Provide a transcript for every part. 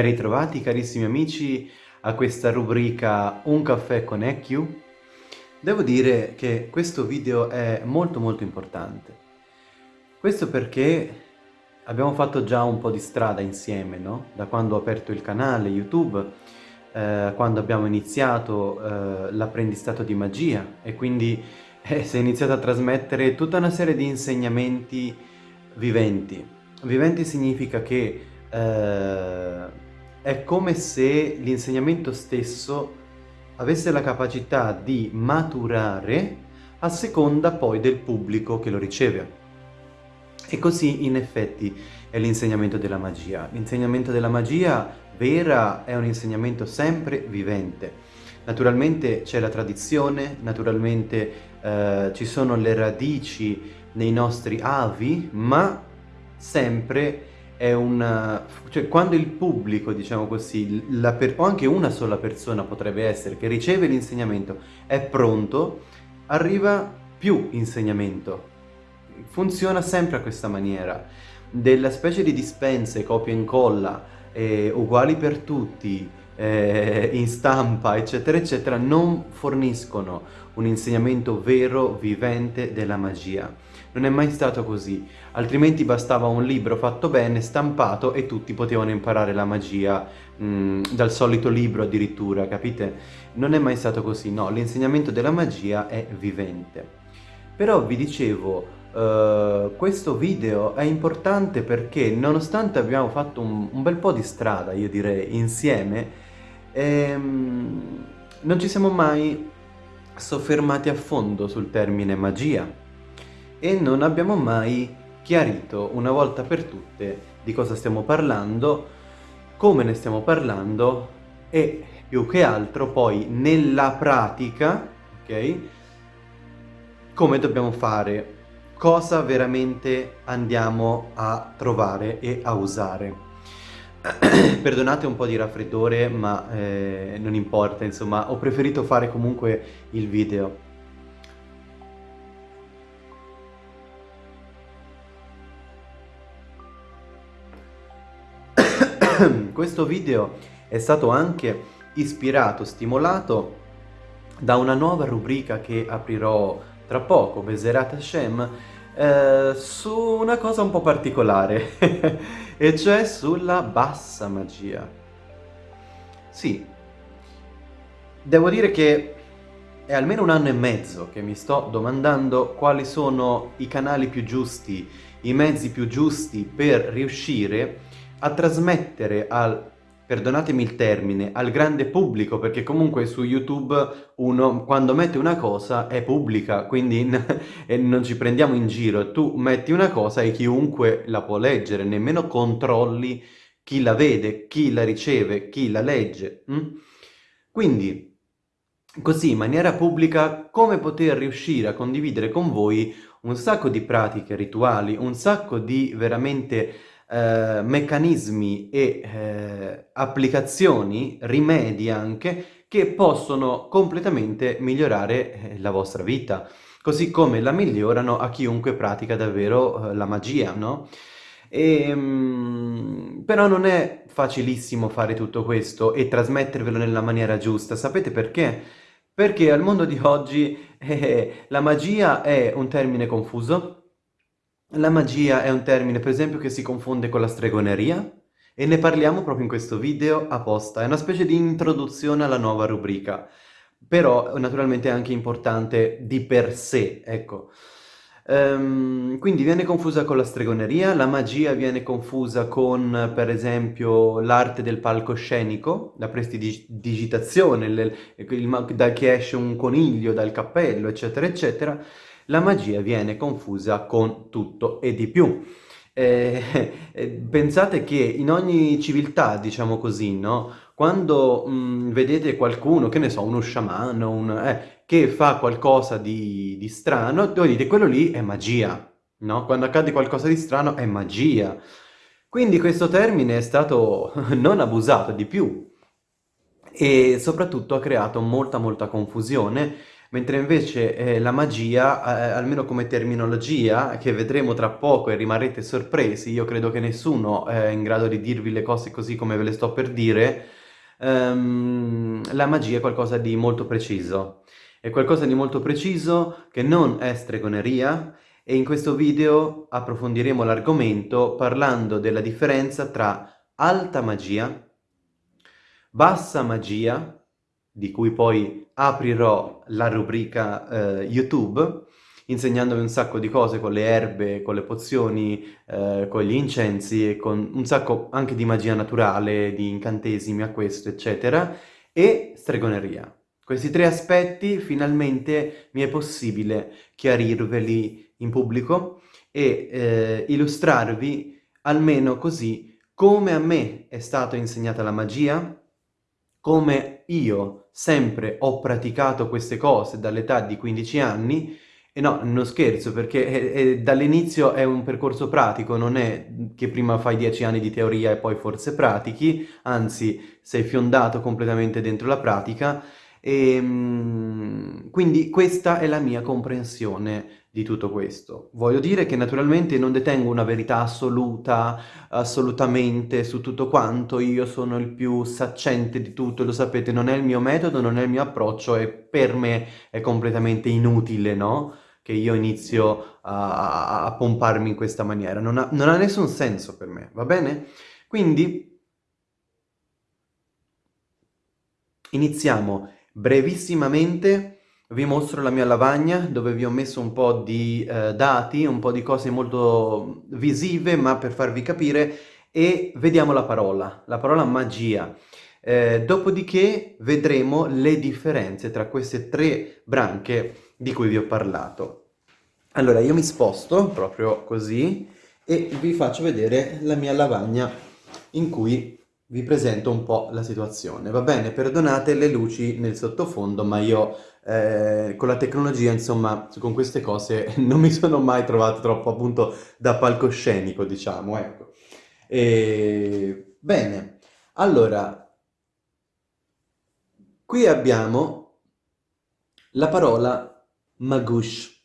Ben ritrovati carissimi amici a questa rubrica Un caffè con EQ. Devo dire che questo video è molto molto importante. Questo perché abbiamo fatto già un po' di strada insieme, no? Da quando ho aperto il canale YouTube, eh, quando abbiamo iniziato eh, l'apprendistato di magia e quindi eh, si è iniziato a trasmettere tutta una serie di insegnamenti viventi. Viventi significa che eh, è come se l'insegnamento stesso avesse la capacità di maturare a seconda poi del pubblico che lo riceve. E così in effetti è l'insegnamento della magia. L'insegnamento della magia vera è un insegnamento sempre vivente. Naturalmente c'è la tradizione, naturalmente eh, ci sono le radici nei nostri avi, ma sempre è una... cioè quando il pubblico, diciamo così, per... o anche una sola persona potrebbe essere, che riceve l'insegnamento, è pronto, arriva più insegnamento. Funziona sempre a questa maniera. Della specie di dispense, copia e incolla, eh, uguali per tutti, eh, in stampa, eccetera, eccetera, non forniscono un insegnamento vero, vivente della magia. Non è mai stato così, altrimenti bastava un libro fatto bene, stampato e tutti potevano imparare la magia mh, mm, dal solito libro addirittura, capite? Non è mai stato così, no, l'insegnamento della magia è vivente. Però vi dicevo, Uh, questo video è importante perché nonostante abbiamo fatto un, un, bel po' di strada, io direi, insieme, ehm, non ci siamo mai soffermati a fondo sul termine magia e non abbiamo mai chiarito una volta per tutte di cosa stiamo parlando, come ne stiamo parlando e più che altro poi nella pratica, ok? Come dobbiamo fare, cosa veramente andiamo a trovare e a usare. Perdonate un po' di raffreddore, ma eh, non importa, insomma, ho preferito fare comunque il video. Questo video è stato anche ispirato, stimolato da una nuova rubrica che aprirò tra poco, Beserat Hashem, eh, su una cosa un po' particolare, e cioè sulla bassa magia. Sì, devo dire che è almeno un anno e mezzo che mi sto domandando quali sono i canali più giusti, i mezzi più giusti per riuscire a trasmettere al perdonatemi il termine, al grande pubblico, perché comunque su YouTube uno quando mette una cosa è pubblica, quindi non ci prendiamo in giro. Tu metti una cosa e chiunque la può leggere, nemmeno controlli chi la vede, chi la riceve, chi la legge. Hm? Quindi, così in maniera pubblica, come poter riuscire a condividere con voi un sacco di pratiche rituali, un sacco di veramente eh, meccanismi e eh, applicazioni, rimedi anche, che possono completamente migliorare eh, la vostra vita, così come la migliorano a chiunque pratica davvero eh, la magia, no? E, ehm, però non è facilissimo fare tutto questo e trasmettervelo nella maniera giusta, sapete perché? Perché al mondo di oggi eh, la magia è un termine confuso, la magia è un termine, per esempio, che si confonde con la stregoneria e ne parliamo proprio in questo video apposta. È una specie di introduzione alla nuova rubrica, però naturalmente è anche importante di per sé, ecco. Um, quindi viene confusa con la stregoneria, la magia viene confusa con, per esempio, l'arte del palcoscenico, la prestidigitazione, il, il, da che esce un coniglio dal cappello, eccetera, eccetera la magia viene confusa con tutto e di più. Eh, eh, pensate che in ogni civiltà, diciamo così, no? Quando mh, mm, vedete qualcuno, che ne so, uno sciamano, un, eh, che fa qualcosa di, di strano, voi dite quello lì è magia, no? Quando accade qualcosa di strano è magia. Quindi questo termine è stato non abusato di più e soprattutto ha creato molta molta confusione mentre invece eh, la magia, eh, almeno come terminologia, che vedremo tra poco e rimarrete sorpresi, io credo che nessuno è in grado di dirvi le cose così come ve le sto per dire, ehm, la magia è qualcosa di molto preciso. È qualcosa di molto preciso che non è stregoneria e in questo video approfondiremo l'argomento parlando della differenza tra alta magia, bassa magia, di cui poi aprirò la rubrica eh, YouTube, insegnandovi un sacco di cose con le erbe, con le pozioni, eh, con gli incensi e con un sacco anche di magia naturale, di incantesimi a questo, eccetera, e stregoneria. Questi tre aspetti finalmente mi è possibile chiarirveli in pubblico e eh, illustrarvi almeno così come a me è stata insegnata la magia, come io sempre ho praticato queste cose dall'età di 15 anni, e no, non scherzo, perché dall'inizio è un percorso pratico, non è che prima fai 10 anni di teoria e poi forse pratichi, anzi sei fiondato completamente dentro la pratica, e, ehm, quindi questa è la mia comprensione di tutto questo. Voglio dire che naturalmente non detengo una verità assoluta, assolutamente, su tutto quanto, io sono il più saccente di tutto, lo sapete, non è il mio metodo, non è il mio approccio e per me è completamente inutile, no? Che io inizio a, a pomparmi in questa maniera, non ha, non ha nessun senso per me, va bene? Quindi iniziamo brevissimamente vi mostro la mia lavagna dove vi ho messo un po' di eh, dati, un po' di cose molto visive ma per farvi capire e vediamo la parola, la parola magia. Eh, dopodiché vedremo le differenze tra queste tre branche di cui vi ho parlato. Allora io mi sposto proprio così e vi faccio vedere la mia lavagna in cui vi presento un po' la situazione. Va bene, perdonate le luci nel sottofondo ma io eh, con la tecnologia, insomma, con queste cose non mi sono mai trovato troppo appunto da palcoscenico, diciamo, ecco. E... Bene, allora, qui abbiamo la parola magush.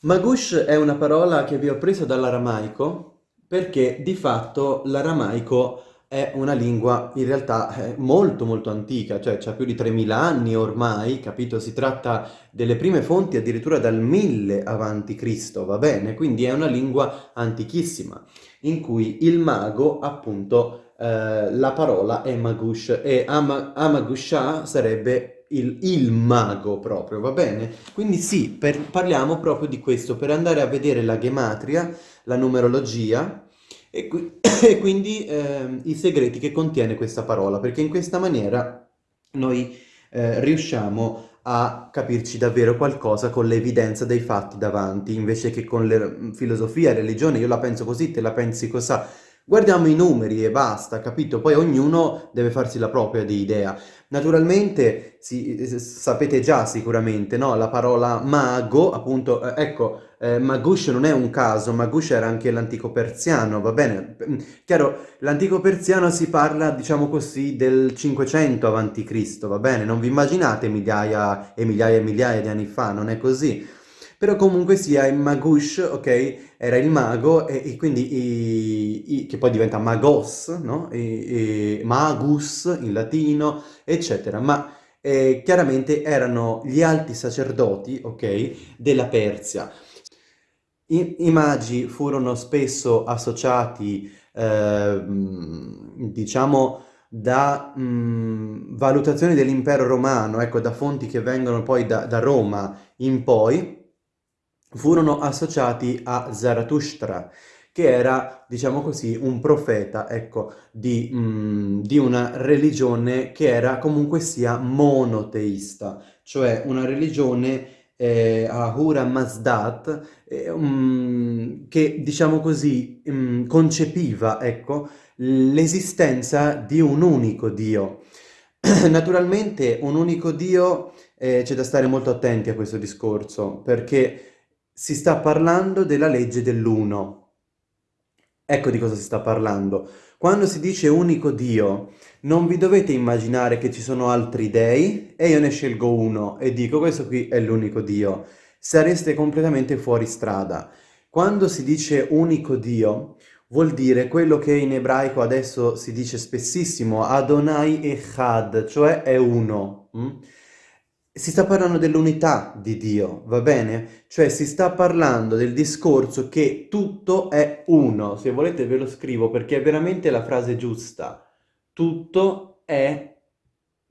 Magush è una parola che vi ho preso dall'aramaico perché di fatto l'aramaico è una lingua in realtà eh, molto molto antica, cioè ha più di 3000 anni ormai, capito? Si tratta delle prime fonti addirittura dal 1000 avanti Cristo, va bene? Quindi è una lingua antichissima, in cui il mago, appunto, eh, la parola è magush, e ama, amagusha sarebbe il, il, mago proprio, va bene? Quindi sì, per, parliamo proprio di questo, per andare a vedere la gematria, la numerologia, e, qui, e quindi eh, i segreti che contiene questa parola, perché in questa maniera noi eh, riusciamo a capirci davvero qualcosa con l'evidenza dei fatti davanti, invece che con la filosofia, religione, io la penso così, te la pensi così, Guardiamo i numeri e basta, capito? Poi ognuno deve farsi la propria di idea. Naturalmente, si, sapete già sicuramente, no? La parola mago, appunto, eh, ecco, eh, Magush non è un caso, Magush era anche l'antico persiano, va bene? Mm, chiaro, l'antico persiano si parla, diciamo così, del 500 a.C., va bene? Non vi immaginate migliaia e migliaia e migliaia di anni fa, non è così. Però comunque sia il Magush, ok? Era il mago e, e quindi, i, i, che poi diventa Magos, no? E, magus in latino, eccetera. Ma eh, chiaramente erano gli alti sacerdoti, ok? Della Persia. I, I, magi furono spesso associati, eh, diciamo, da mh, valutazioni dell'impero romano, ecco, da fonti che vengono poi da, da Roma in poi, furono associati a Zarathustra, che era, diciamo così, un profeta, ecco, di, mm, di, una religione che era comunque sia monoteista, cioè una religione eh, Ahura Mazdat, eh, um, che, diciamo così, um, concepiva, ecco, l'esistenza di un unico Dio. Naturalmente un unico Dio, eh, c'è da stare molto attenti a questo discorso, perché si sta parlando della legge dell'uno. Ecco di cosa si sta parlando. Quando si dice unico Dio, non vi dovete immaginare che ci sono altri dei e io ne scelgo uno e dico questo qui è l'unico Dio. Sareste completamente fuori strada. Quando si dice unico Dio, vuol dire quello che in ebraico adesso si dice spessissimo, Adonai Echad, cioè è uno. Mm? Si sta parlando dell'unità di Dio, va bene? Cioè si sta parlando del discorso che tutto è uno. Se volete ve lo scrivo perché è veramente la frase giusta. Tutto è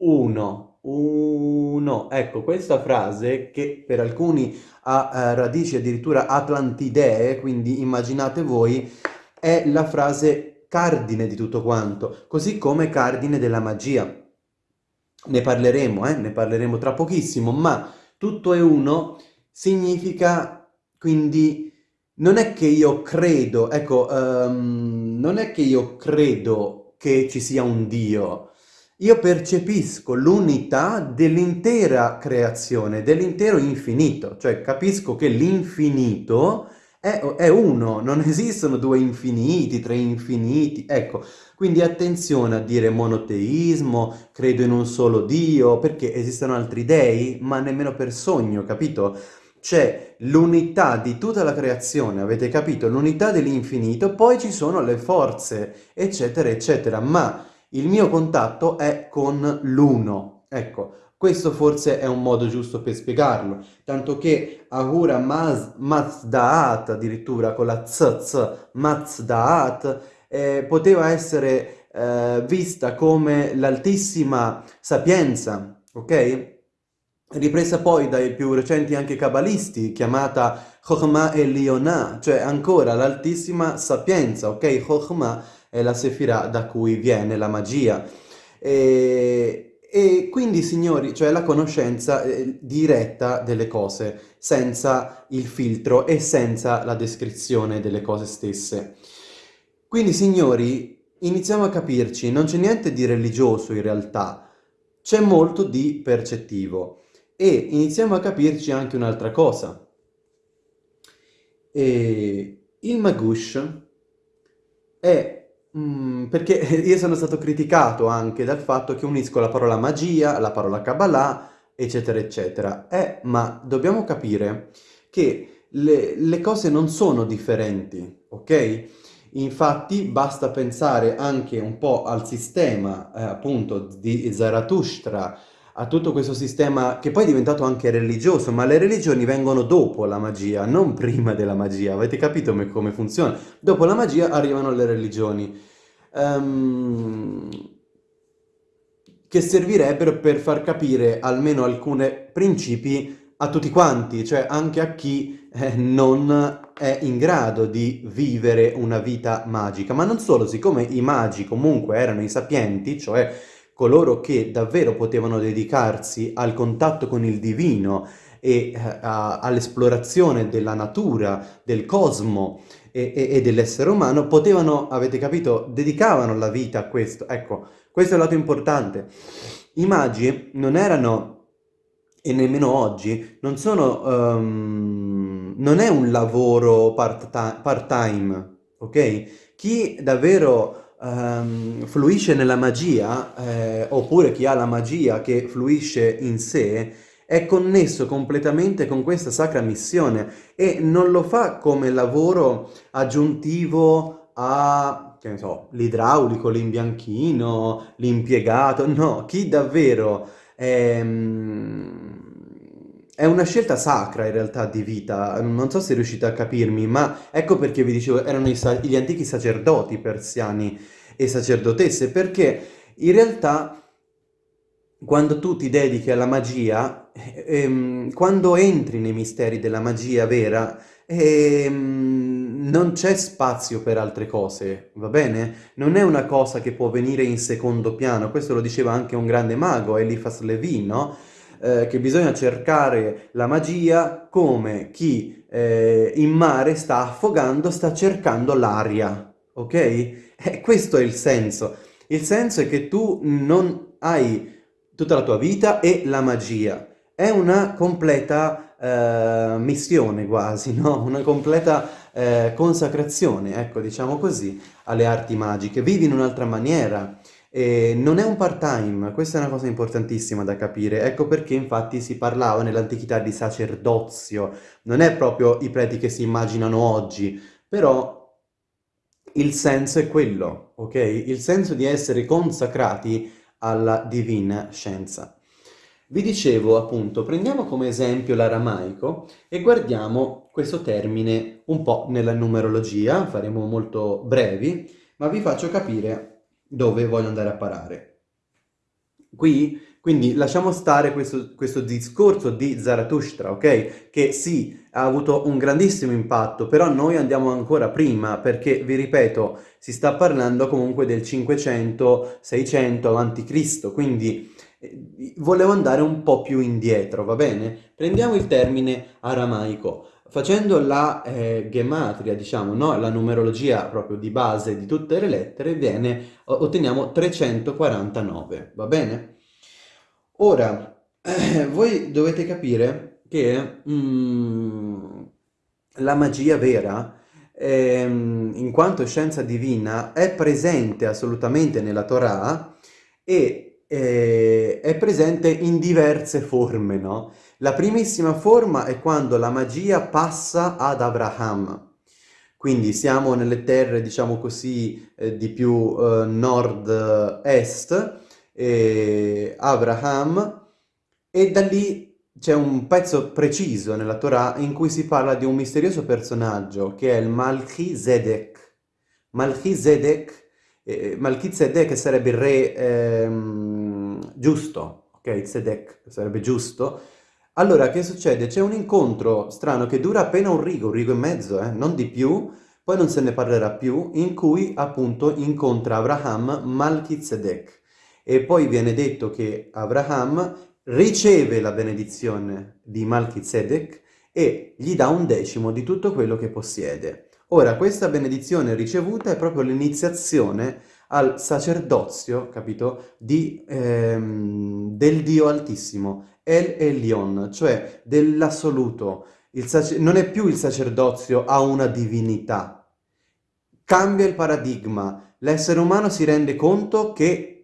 uno. Uno. Ecco, questa frase che per alcuni ha eh, radici addirittura atlantidee, quindi immaginate voi, è la frase cardine di tutto quanto, così come cardine della magia. Ne parleremo, eh? ne parleremo tra pochissimo, ma tutto è uno significa quindi non è che io credo, ecco, um, non è che io credo che ci sia un Dio, io percepisco l'unità dell'intera creazione, dell'intero infinito, cioè capisco che l'infinito è, è, uno, non esistono due infiniti, tre infiniti, ecco, quindi attenzione a dire monoteismo, credo in un solo Dio, perché esistono altri dei, ma nemmeno per sogno, capito? C'è l'unità di tutta la creazione, avete capito? L'unità dell'infinito, poi ci sono le forze, eccetera, eccetera, ma il mio contatto è con l'uno, ecco, questo forse è un modo giusto per spiegarlo, tanto che Ahura Maz, Mazdaat, addirittura con la tzz, Mazdaat, eh, poteva essere eh, vista come l'altissima sapienza, ok? Ripresa poi dai più recenti anche cabalisti, chiamata Chokhmah Elionah, cioè ancora l'altissima sapienza, ok? Chokhmah è la sefirah da cui viene la magia. E, e quindi, signori, cioè la conoscenza eh, diretta delle cose, senza il filtro e senza la descrizione delle cose stesse. Quindi, signori, iniziamo a capirci, non c'è niente di religioso in realtà, c'è molto di percettivo. E iniziamo a capirci anche un'altra cosa. E il Magush è Mm, perché io sono stato criticato anche dal fatto che unisco la parola magia, la parola Kabbalah, eccetera, eccetera. Eh, ma dobbiamo capire che le, le cose non sono differenti, ok? Infatti basta pensare anche un po' al sistema, eh, appunto, di Zarathustra, a tutto questo sistema che poi è diventato anche religioso, ma le religioni vengono dopo la magia, non prima della magia. Avete capito come funziona? Dopo la magia arrivano le religioni, um, che servirebbero per far capire almeno alcuni principi a tutti quanti, cioè anche a chi eh, non è in grado di vivere una vita magica. Ma non solo, siccome i magi comunque erano i sapienti, cioè coloro che davvero potevano dedicarsi al contatto con il divino e eh, all'esplorazione della natura, del cosmo e, e, e dell'essere umano, potevano, avete capito, dedicavano la vita a questo. Ecco, questo è il lato importante. I magi non erano, e nemmeno oggi, non sono, um, non è un lavoro part-time, part ok? Chi davvero um, fluisce nella magia, eh, oppure chi ha la magia che fluisce in sé, è connesso completamente con questa sacra missione e non lo fa come lavoro aggiuntivo a, che ne so, l'idraulico, l'imbianchino, l'impiegato, no, chi davvero è, è una scelta sacra in realtà di vita, non so se riuscite a capirmi, ma ecco perché vi dicevo, erano gli antichi sacerdoti persiani e sacerdotesse, perché in realtà quando tu ti dedichi alla magia, ehm, quando entri nei misteri della magia vera, ehm, non c'è spazio per altre cose, va bene? Non è una cosa che può venire in secondo piano, questo lo diceva anche un grande mago, Eliphas Levi, no? Eh, che bisogna cercare la magia come chi eh, in mare sta affogando, sta cercando l'aria, ok? Eh, questo è il senso. Il senso è che tu non hai tutta la tua vita e la magia. È una completa eh, missione quasi, no? Una completa eh, consacrazione, ecco, diciamo così, alle arti magiche. Vivi in un'altra maniera. E non è un part-time, questa è una cosa importantissima da capire, ecco perché infatti si parlava nell'antichità di sacerdozio, non è proprio i preti che si immaginano oggi, però il senso è quello, ok? Il senso di essere consacrati alla divina scienza. Vi dicevo appunto, prendiamo come esempio l'aramaico e guardiamo questo termine un po' nella numerologia, faremo molto brevi, ma vi faccio capire dove voglio andare a parare. Qui, quindi lasciamo stare questo, questo discorso di Zarathustra, ok? Che sì, ha avuto un grandissimo impatto, però noi andiamo ancora prima, perché, vi ripeto, si sta parlando comunque del 500-600 a.C., quindi volevo andare un po' più indietro, va bene? Prendiamo il termine aramaico. Facendo la eh, gematria, diciamo, no? la numerologia proprio di base di tutte le lettere, viene, otteniamo 349, va bene? Ora, eh, voi dovete capire che mm, la magia vera, ehm, in quanto scienza divina, è presente assolutamente nella Torah e eh, è presente in diverse forme, no? La primissima forma è quando la magia passa ad Abraham. Quindi siamo nelle terre, diciamo così, eh, di più eh, nord-est, eh, Abraham, e da lì c'è un pezzo preciso nella Torah in cui si parla di un misterioso personaggio che è il Malchi Zedek. Malchi Zedek eh, Malchizedek sarebbe il re ehm, giusto, ok? Zedek sarebbe giusto. Allora, che succede? C'è un incontro strano che dura appena un rigo, un rigo e mezzo, eh? non di più, poi non se ne parlerà più, in cui appunto incontra Abraham Malchizedek. E poi viene detto che Abraham riceve la benedizione di Malchizedek e gli dà un decimo di tutto quello che possiede. Ora, questa benedizione ricevuta è proprio l'iniziazione al sacerdozio, capito, di, ehm, del Dio Altissimo, El Elion, cioè dell'assoluto. Non è più il sacerdozio a una divinità. Cambia il paradigma. L'essere umano si rende conto che,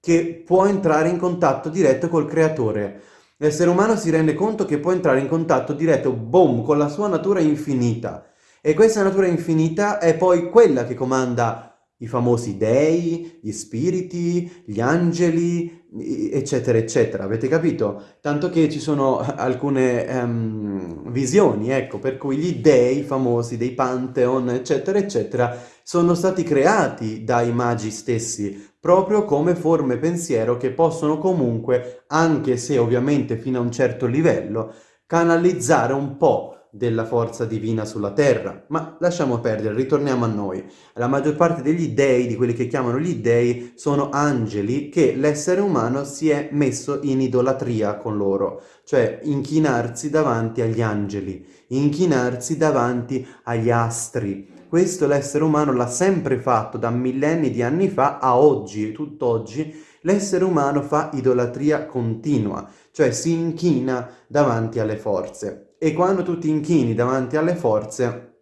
che può entrare in contatto diretto col creatore. L'essere umano si rende conto che può entrare in contatto diretto, boom, con la sua natura infinita e questa natura infinita è poi quella che comanda i famosi dei, gli spiriti, gli angeli, eccetera, eccetera. Avete capito? Tanto che ci sono alcune um, visioni, ecco, per cui gli dei famosi, dei pantheon, eccetera, eccetera, sono stati creati dai magi stessi, proprio come forme pensiero che possono comunque, anche se ovviamente fino a un certo livello, canalizzare un po' della forza divina sulla terra. Ma lasciamo perdere, ritorniamo a noi. La maggior parte degli dei, di quelli che chiamano gli dei, sono angeli che l'essere umano si è messo in idolatria con loro, cioè inchinarsi davanti agli angeli, inchinarsi davanti agli astri. Questo l'essere umano l'ha sempre fatto da millenni di anni fa a oggi, tutt'oggi, l'essere umano fa idolatria continua, cioè si inchina davanti alle forze. E quando tu ti inchini davanti alle forze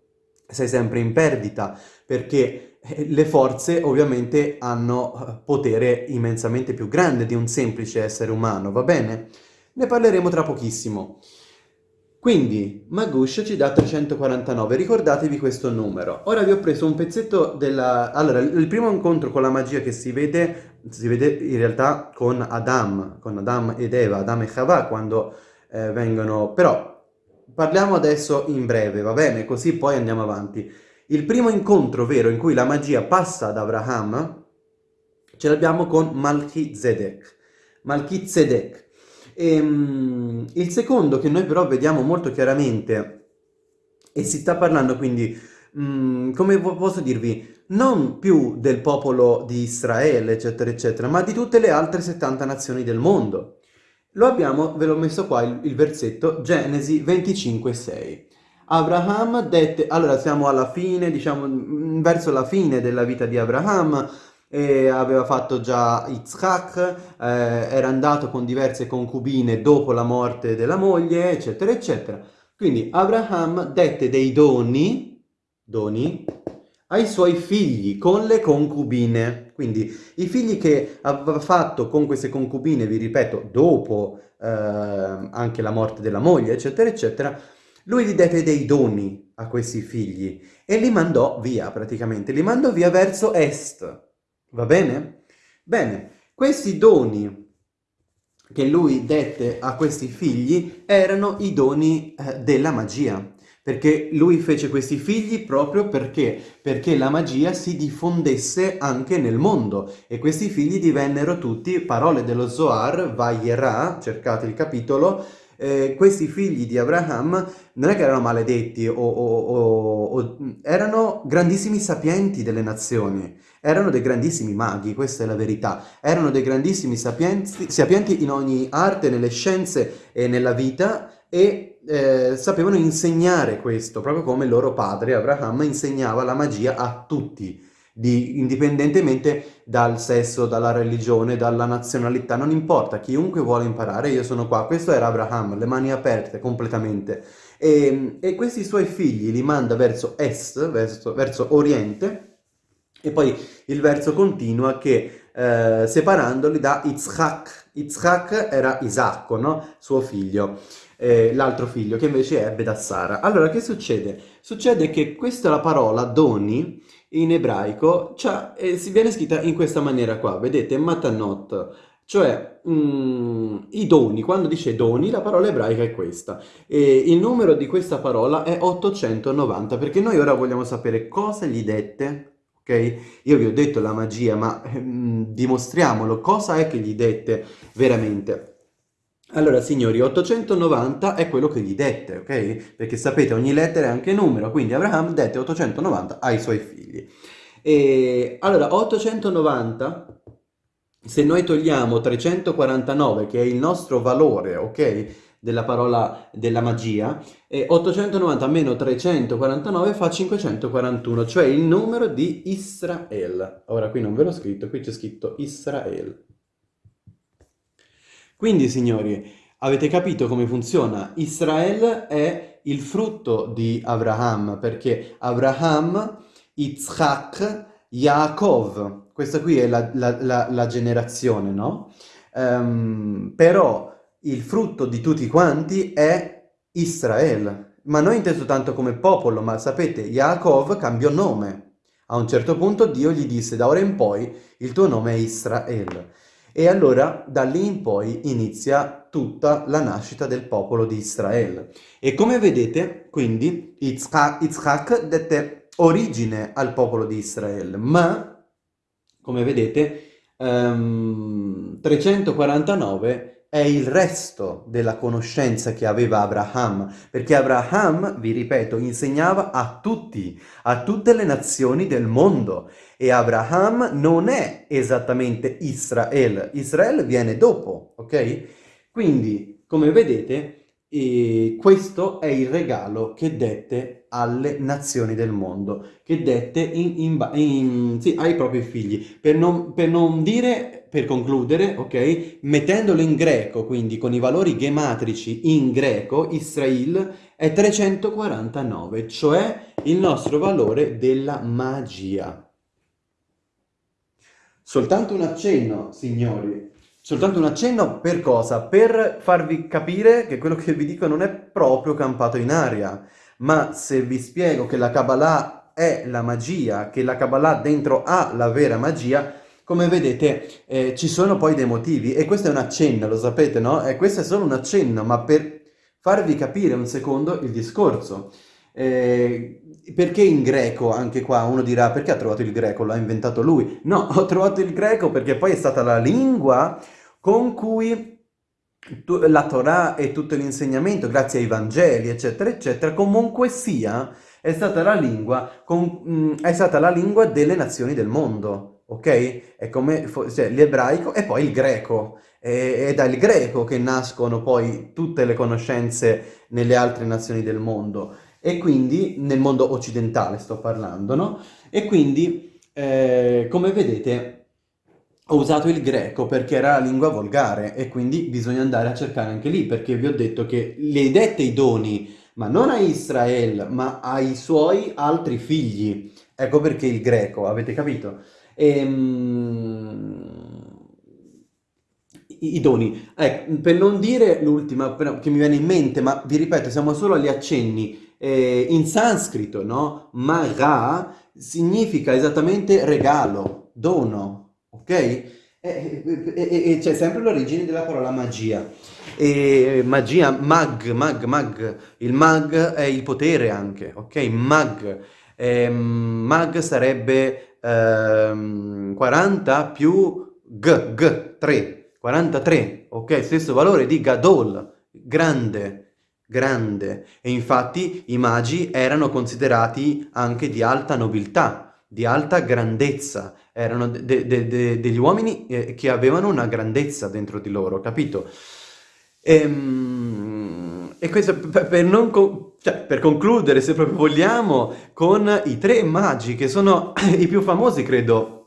sei sempre in perdita, perché eh, le forze ovviamente hanno eh, potere immensamente più grande di un semplice essere umano, va bene? Ne parleremo tra pochissimo. Quindi, Magush ci dà 349, ricordatevi questo numero. Ora vi ho preso un pezzetto della... Allora, il primo incontro con la magia che si vede, si vede in realtà con Adam, con Adam ed Eva, Adam e Chava, quando eh, vengono... Però Parliamo adesso in breve, va bene? Così poi andiamo avanti. Il primo incontro vero in cui la magia passa ad Abraham ce l'abbiamo con Malchizedek. Malchizedek. E, um, il secondo che noi però vediamo molto chiaramente, e si sta parlando quindi, um, come posso dirvi, non più del popolo di Israele, eccetera, eccetera, ma di tutte le altre 70 nazioni del mondo. Lo abbiamo, ve l'ho messo qua il, il versetto, Genesi 25,6. Abraham dette, allora siamo alla fine, diciamo, mm, verso la fine della vita di Abraham, e aveva fatto già Yitzhak, eh, era andato con diverse concubine dopo la morte della moglie, eccetera, eccetera. Quindi Abraham dette dei doni, doni ai suoi figli con le concubine. Quindi i figli che aveva fatto con queste concubine, vi ripeto, dopo eh, anche la morte della moglie, eccetera, eccetera, lui gli dette dei doni a questi figli e li mandò via praticamente, li mandò via verso est. Va bene? Bene, questi doni che lui dette a questi figli erano i doni eh, della magia perché lui fece questi figli proprio perché? Perché la magia si diffondesse anche nel mondo e questi figli divennero tutti, parole dello Zohar, Vayera, cercate il capitolo, eh, questi figli di Abraham non è che erano maledetti o, o, o, erano grandissimi sapienti delle nazioni, erano dei grandissimi maghi, questa è la verità, erano dei grandissimi sapienti, sapienti in ogni arte, nelle scienze e nella vita e eh, sapevano insegnare questo, proprio come il loro padre Abraham insegnava la magia a tutti, di, indipendentemente dal sesso, dalla religione, dalla nazionalità, non importa, chiunque vuole imparare, io sono qua. Questo era Abraham, le mani aperte completamente. E, e questi suoi figli li manda verso est, verso, verso oriente, e poi il verso continua che eh, separandoli da Yitzhak. Yitzhak era Isacco, no? Suo figlio eh, l'altro figlio, che invece ebbe da Sara. Allora, che succede? Succede che questa la parola doni in ebraico cioè, eh, si viene scritta in questa maniera qua, vedete, matanot, cioè mm, i doni, quando dice doni la parola ebraica è questa e il numero di questa parola è 890 perché noi ora vogliamo sapere cosa gli dette ok? Io vi ho detto la magia ma mm, dimostriamolo, cosa è che gli dette veramente? Allora, signori, 890 è quello che gli dette, ok? Perché sapete, ogni lettera è anche numero, quindi Abraham dette 890 ai suoi figli. E allora, 890, se noi togliamo 349, che è il nostro valore, ok? Della parola della magia, e 890 meno 349 fa 541, cioè il numero di Israel. Ora qui non ve l'ho scritto, qui c'è scritto Israel. Quindi, signori, avete capito come funziona? Israele è il frutto di Abraham, perché Abraham, Yitzhak, Yaakov, questa qui è la, la, la, la generazione, no? Um, però il frutto di tutti quanti è Israele, ma non inteso tanto come popolo, ma sapete, Yaakov cambiò nome. A un certo punto Dio gli disse, da ora in poi il tuo nome è Israele. E allora da lì in poi inizia tutta la nascita del popolo di Israele. E come vedete, quindi, Yitzhak dette origine al popolo di Israele, ma, come vedete, um, 349 è il resto della conoscenza che aveva Abraham, perché Abraham, vi ripeto, insegnava a tutti, a tutte le nazioni del mondo. E Abraham non è esattamente Israele, Israele viene dopo, ok? Quindi, come vedete, e questo è il regalo che dette alle nazioni del mondo, che dette in, in, in, sì, ai propri figli. Per non, per non, dire, per concludere, ok, mettendolo in greco, quindi con i valori gematrici in greco, Israel è 349, cioè il nostro valore della magia. Soltanto un accenno, signori, Soltanto un accenno per cosa? Per farvi capire che quello che vi dico non è proprio campato in aria, ma se vi spiego che la Kabbalah è la magia, che la Kabbalah dentro ha la vera magia, come vedete eh, ci sono poi dei motivi e questo è un accenno, lo sapete, no? E questo è solo un accenno, ma per farvi capire un secondo il discorso. Eh, perché in greco, anche qua, uno dirà perché ha trovato il greco, l'ha inventato lui? No, ho trovato il greco perché poi è stata la lingua con cui la Torah e tutto l'insegnamento, grazie ai Vangeli, eccetera, eccetera, comunque sia, è stata la lingua, con, mh, mm, è stata la lingua delle nazioni del mondo, ok? È come cioè, l'ebraico e poi il greco. È, è dal greco che nascono poi tutte le conoscenze nelle altre nazioni del mondo. E quindi, nel mondo occidentale sto parlando, no? E quindi, eh, come vedete, ho usato il greco perché era la lingua volgare e quindi bisogna andare a cercare anche lì perché vi ho detto che le dette i doni ma non a Israele, ma ai suoi altri figli. Ecco perché il greco, avete capito? Ehm... I doni. Ecco, per non dire l'ultima che mi viene in mente, ma vi ripeto, siamo solo agli accenni. Eh, in sanscrito, no? Mara significa esattamente regalo, dono, ok? E, e, e c'è sempre l'origine della parola magia. E magia, mag, mag, mag, il mag è il potere anche, ok? Mag, eh, mag sarebbe eh, 40 più g, g, 3, 43, ok? Stesso valore di gadol, grande, grande e infatti i magi erano considerati anche di alta nobiltà, di alta grandezza, erano de de de degli uomini eh, che avevano una grandezza dentro di loro, capito? E, ehm, e questo per, con cioè, per concludere, se proprio vogliamo, con i tre magi che sono i più famosi, credo,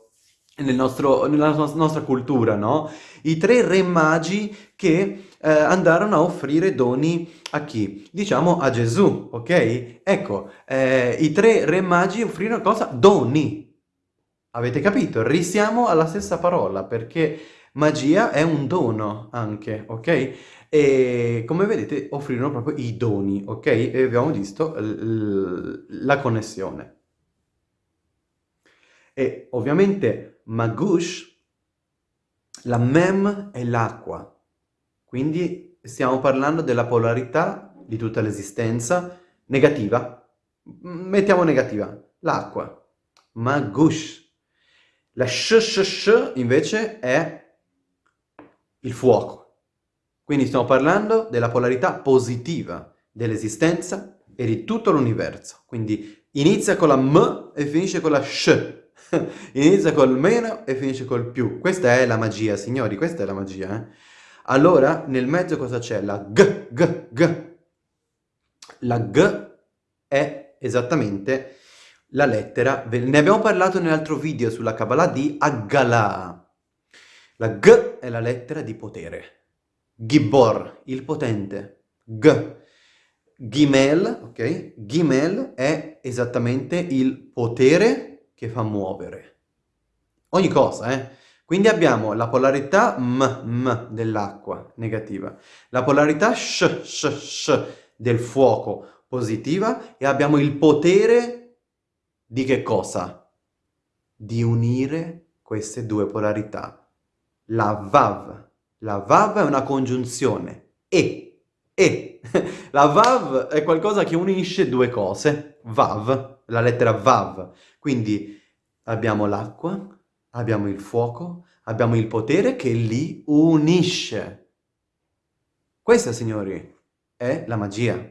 nel nostro, nella nostra cultura, no? I tre re magi che eh, andarono a offrire doni a chi? Diciamo a Gesù, ok? Ecco, eh, i tre re magi offrirono cosa? Doni. Avete capito? Risiamo alla stessa parola perché magia è un dono anche, ok? E come vedete offrirono proprio i doni, ok? E abbiamo visto la connessione. E ovviamente Magush, la mem è l'acqua, quindi stiamo parlando della polarità di tutta l'esistenza negativa. Mettiamo negativa, l'acqua. Magush. La sh, sh, sh invece è il fuoco. Quindi stiamo parlando della polarità positiva dell'esistenza e di tutto l'universo. Quindi inizia con la m e finisce con la sh. Inizia col meno e finisce col più. Questa è la magia, signori, questa è la magia. Eh? Allora, nel mezzo cosa c'è? La g, g, g. La g è esattamente la lettera, ne abbiamo parlato nell'altro video sulla Kabbalah di Aggalah. La G è la lettera di potere. Gibor, il potente. G. Gimel, ok? Gimel è esattamente il potere che fa muovere. Ogni cosa, eh? Quindi abbiamo la polarità m, m dell'acqua, negativa, la polarità sh, sh, sh del fuoco, positiva, e abbiamo il potere di che cosa? Di unire queste due polarità. La vav. La vav è una congiunzione. E. E. La vav è qualcosa che unisce due cose. Vav la lettera Vav. Quindi abbiamo l'acqua, abbiamo il fuoco, abbiamo il potere che li unisce. Questa, signori, è la magia.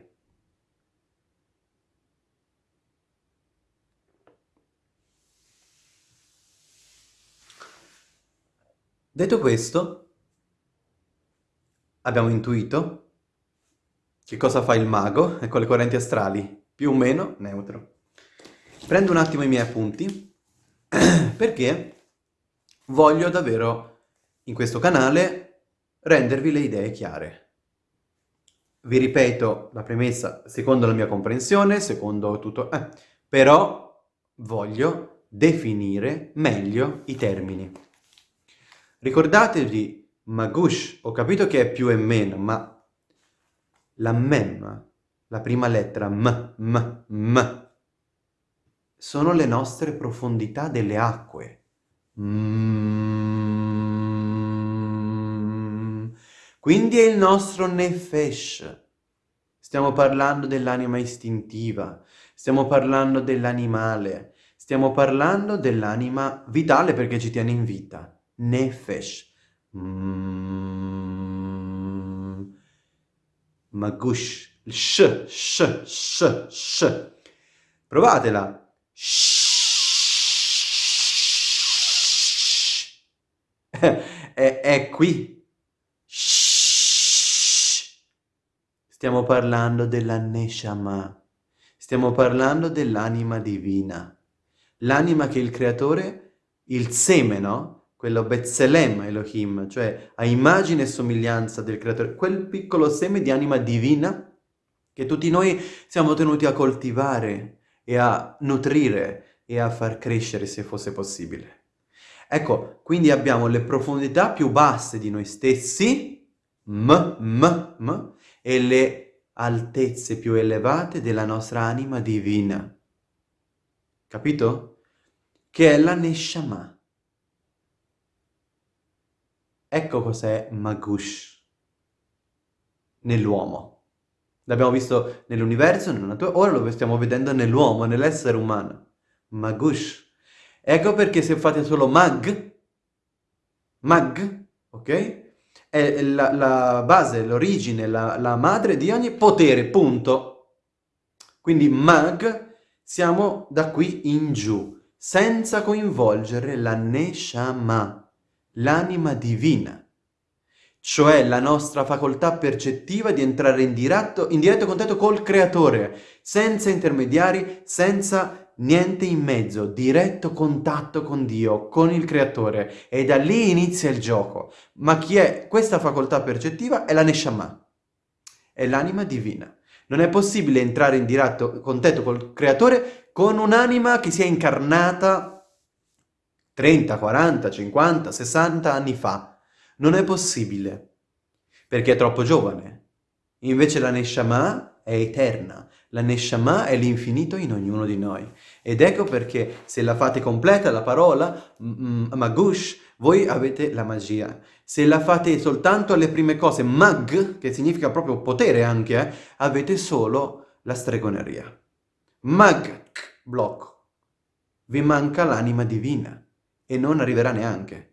Detto questo, abbiamo intuito che cosa fa il mago con le correnti astrali, più o meno neutro. Prendo un attimo i miei appunti perché voglio davvero in questo canale rendervi le idee chiare. Vi ripeto la premessa secondo la mia comprensione, secondo tutto... Eh, però voglio definire meglio i termini. Ricordatevi, Magush, ho capito che è più e meno, ma la mem, la prima lettera m, m, m, sono le nostre profondità delle acque. Mm. Quindi è il nostro nefesh. Stiamo parlando dell'anima istintiva, stiamo parlando dell'animale, stiamo parlando dell'anima vitale perché ci tiene in vita. Nefesh. Mm. Magush. Sh, sh, sh, sh. Provatela. è, è qui. Stiamo parlando della Neshama. Stiamo parlando dell'anima divina. L'anima che il creatore, il seme, no? Quello Betzelem Elohim, cioè a immagine e somiglianza del creatore, quel piccolo seme di anima divina che tutti noi siamo tenuti a coltivare e a nutrire e a far crescere se fosse possibile. Ecco, quindi abbiamo le profondità più basse di noi stessi, m, m, m, e le altezze più elevate della nostra anima divina. Capito? Che è la Neshama. Ecco cos'è Magush nell'uomo. L'abbiamo visto nell'universo, nella natura, ora lo stiamo vedendo nell'uomo, nell'essere umano. Magush. Ecco perché se fate solo mag, mag, ok? È la, la base, l'origine, la, la madre di ogni potere, punto. Quindi mag, siamo da qui in giù, senza coinvolgere la Neshama, l'anima divina cioè la nostra facoltà percettiva di entrare in diretto, in diretto contatto col creatore, senza intermediari, senza niente in mezzo, diretto contatto con Dio, con il creatore e da lì inizia il gioco. Ma chi è questa facoltà percettiva? È la Neshama, è l'anima divina. Non è possibile entrare in diretto contatto col creatore con un'anima che si è incarnata 30, 40, 50, 60 anni fa non è possibile, perché è troppo giovane. Invece la Neshama è eterna, la Neshama è l'infinito in ognuno di noi. Ed ecco perché se la fate completa la parola, Magush, voi avete la magia. Se la fate soltanto alle prime cose, Mag, che significa proprio potere anche, eh, avete solo la stregoneria. Mag, blocco. Vi manca l'anima divina e non arriverà neanche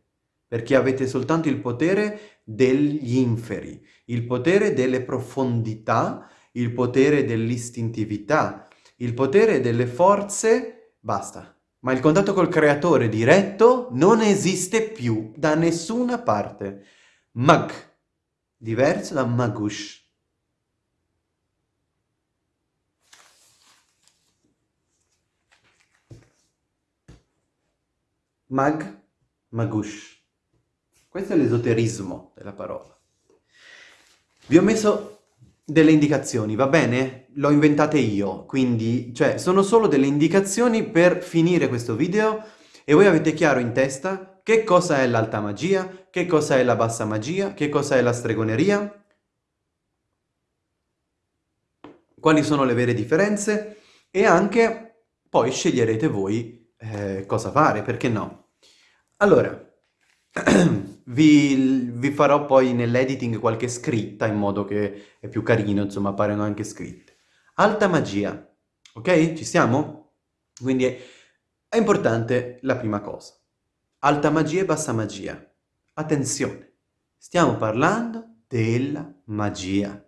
perché avete soltanto il potere degli inferi, il potere delle profondità, il potere dell'istintività, il potere delle forze, basta. Ma il contatto col creatore diretto non esiste più da nessuna parte. Mag, diverso da magush. Mag, magush. Questo è l'esoterismo della parola. Vi ho messo delle indicazioni, va bene? L'ho inventate io, quindi, cioè, sono solo delle indicazioni per finire questo video e voi avete chiaro in testa che cosa è l'alta magia, che cosa è la bassa magia, che cosa è la stregoneria, quali sono le vere differenze e anche poi sceglierete voi eh, cosa fare, perché no? Allora, Vi, vi farò poi nell'editing qualche scritta in modo che è più carino, insomma, appaiono anche scritte. Alta magia, ok? Ci siamo? Quindi è, è importante la prima cosa. Alta magia e bassa magia. Attenzione, stiamo parlando della magia,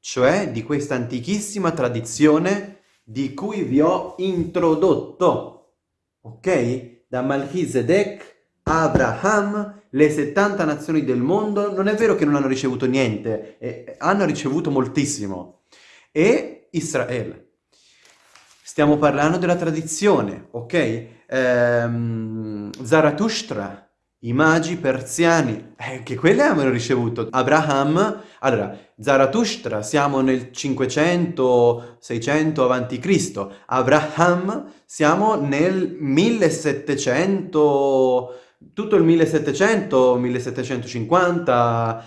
cioè di questa antichissima tradizione di cui vi ho introdotto, ok? Da Melchizedek Abraham, le 70 nazioni del mondo, non è vero che non hanno ricevuto niente, eh, hanno ricevuto moltissimo. E Israele. Stiamo parlando della tradizione, ok? Ehm, Zarathustra, i magi persiani, eh, che quelli avevano ricevuto. Abraham, allora, Zarathustra, siamo nel 500-600 a.C. Abraham, siamo nel 1700 tutto il 1700, 1750,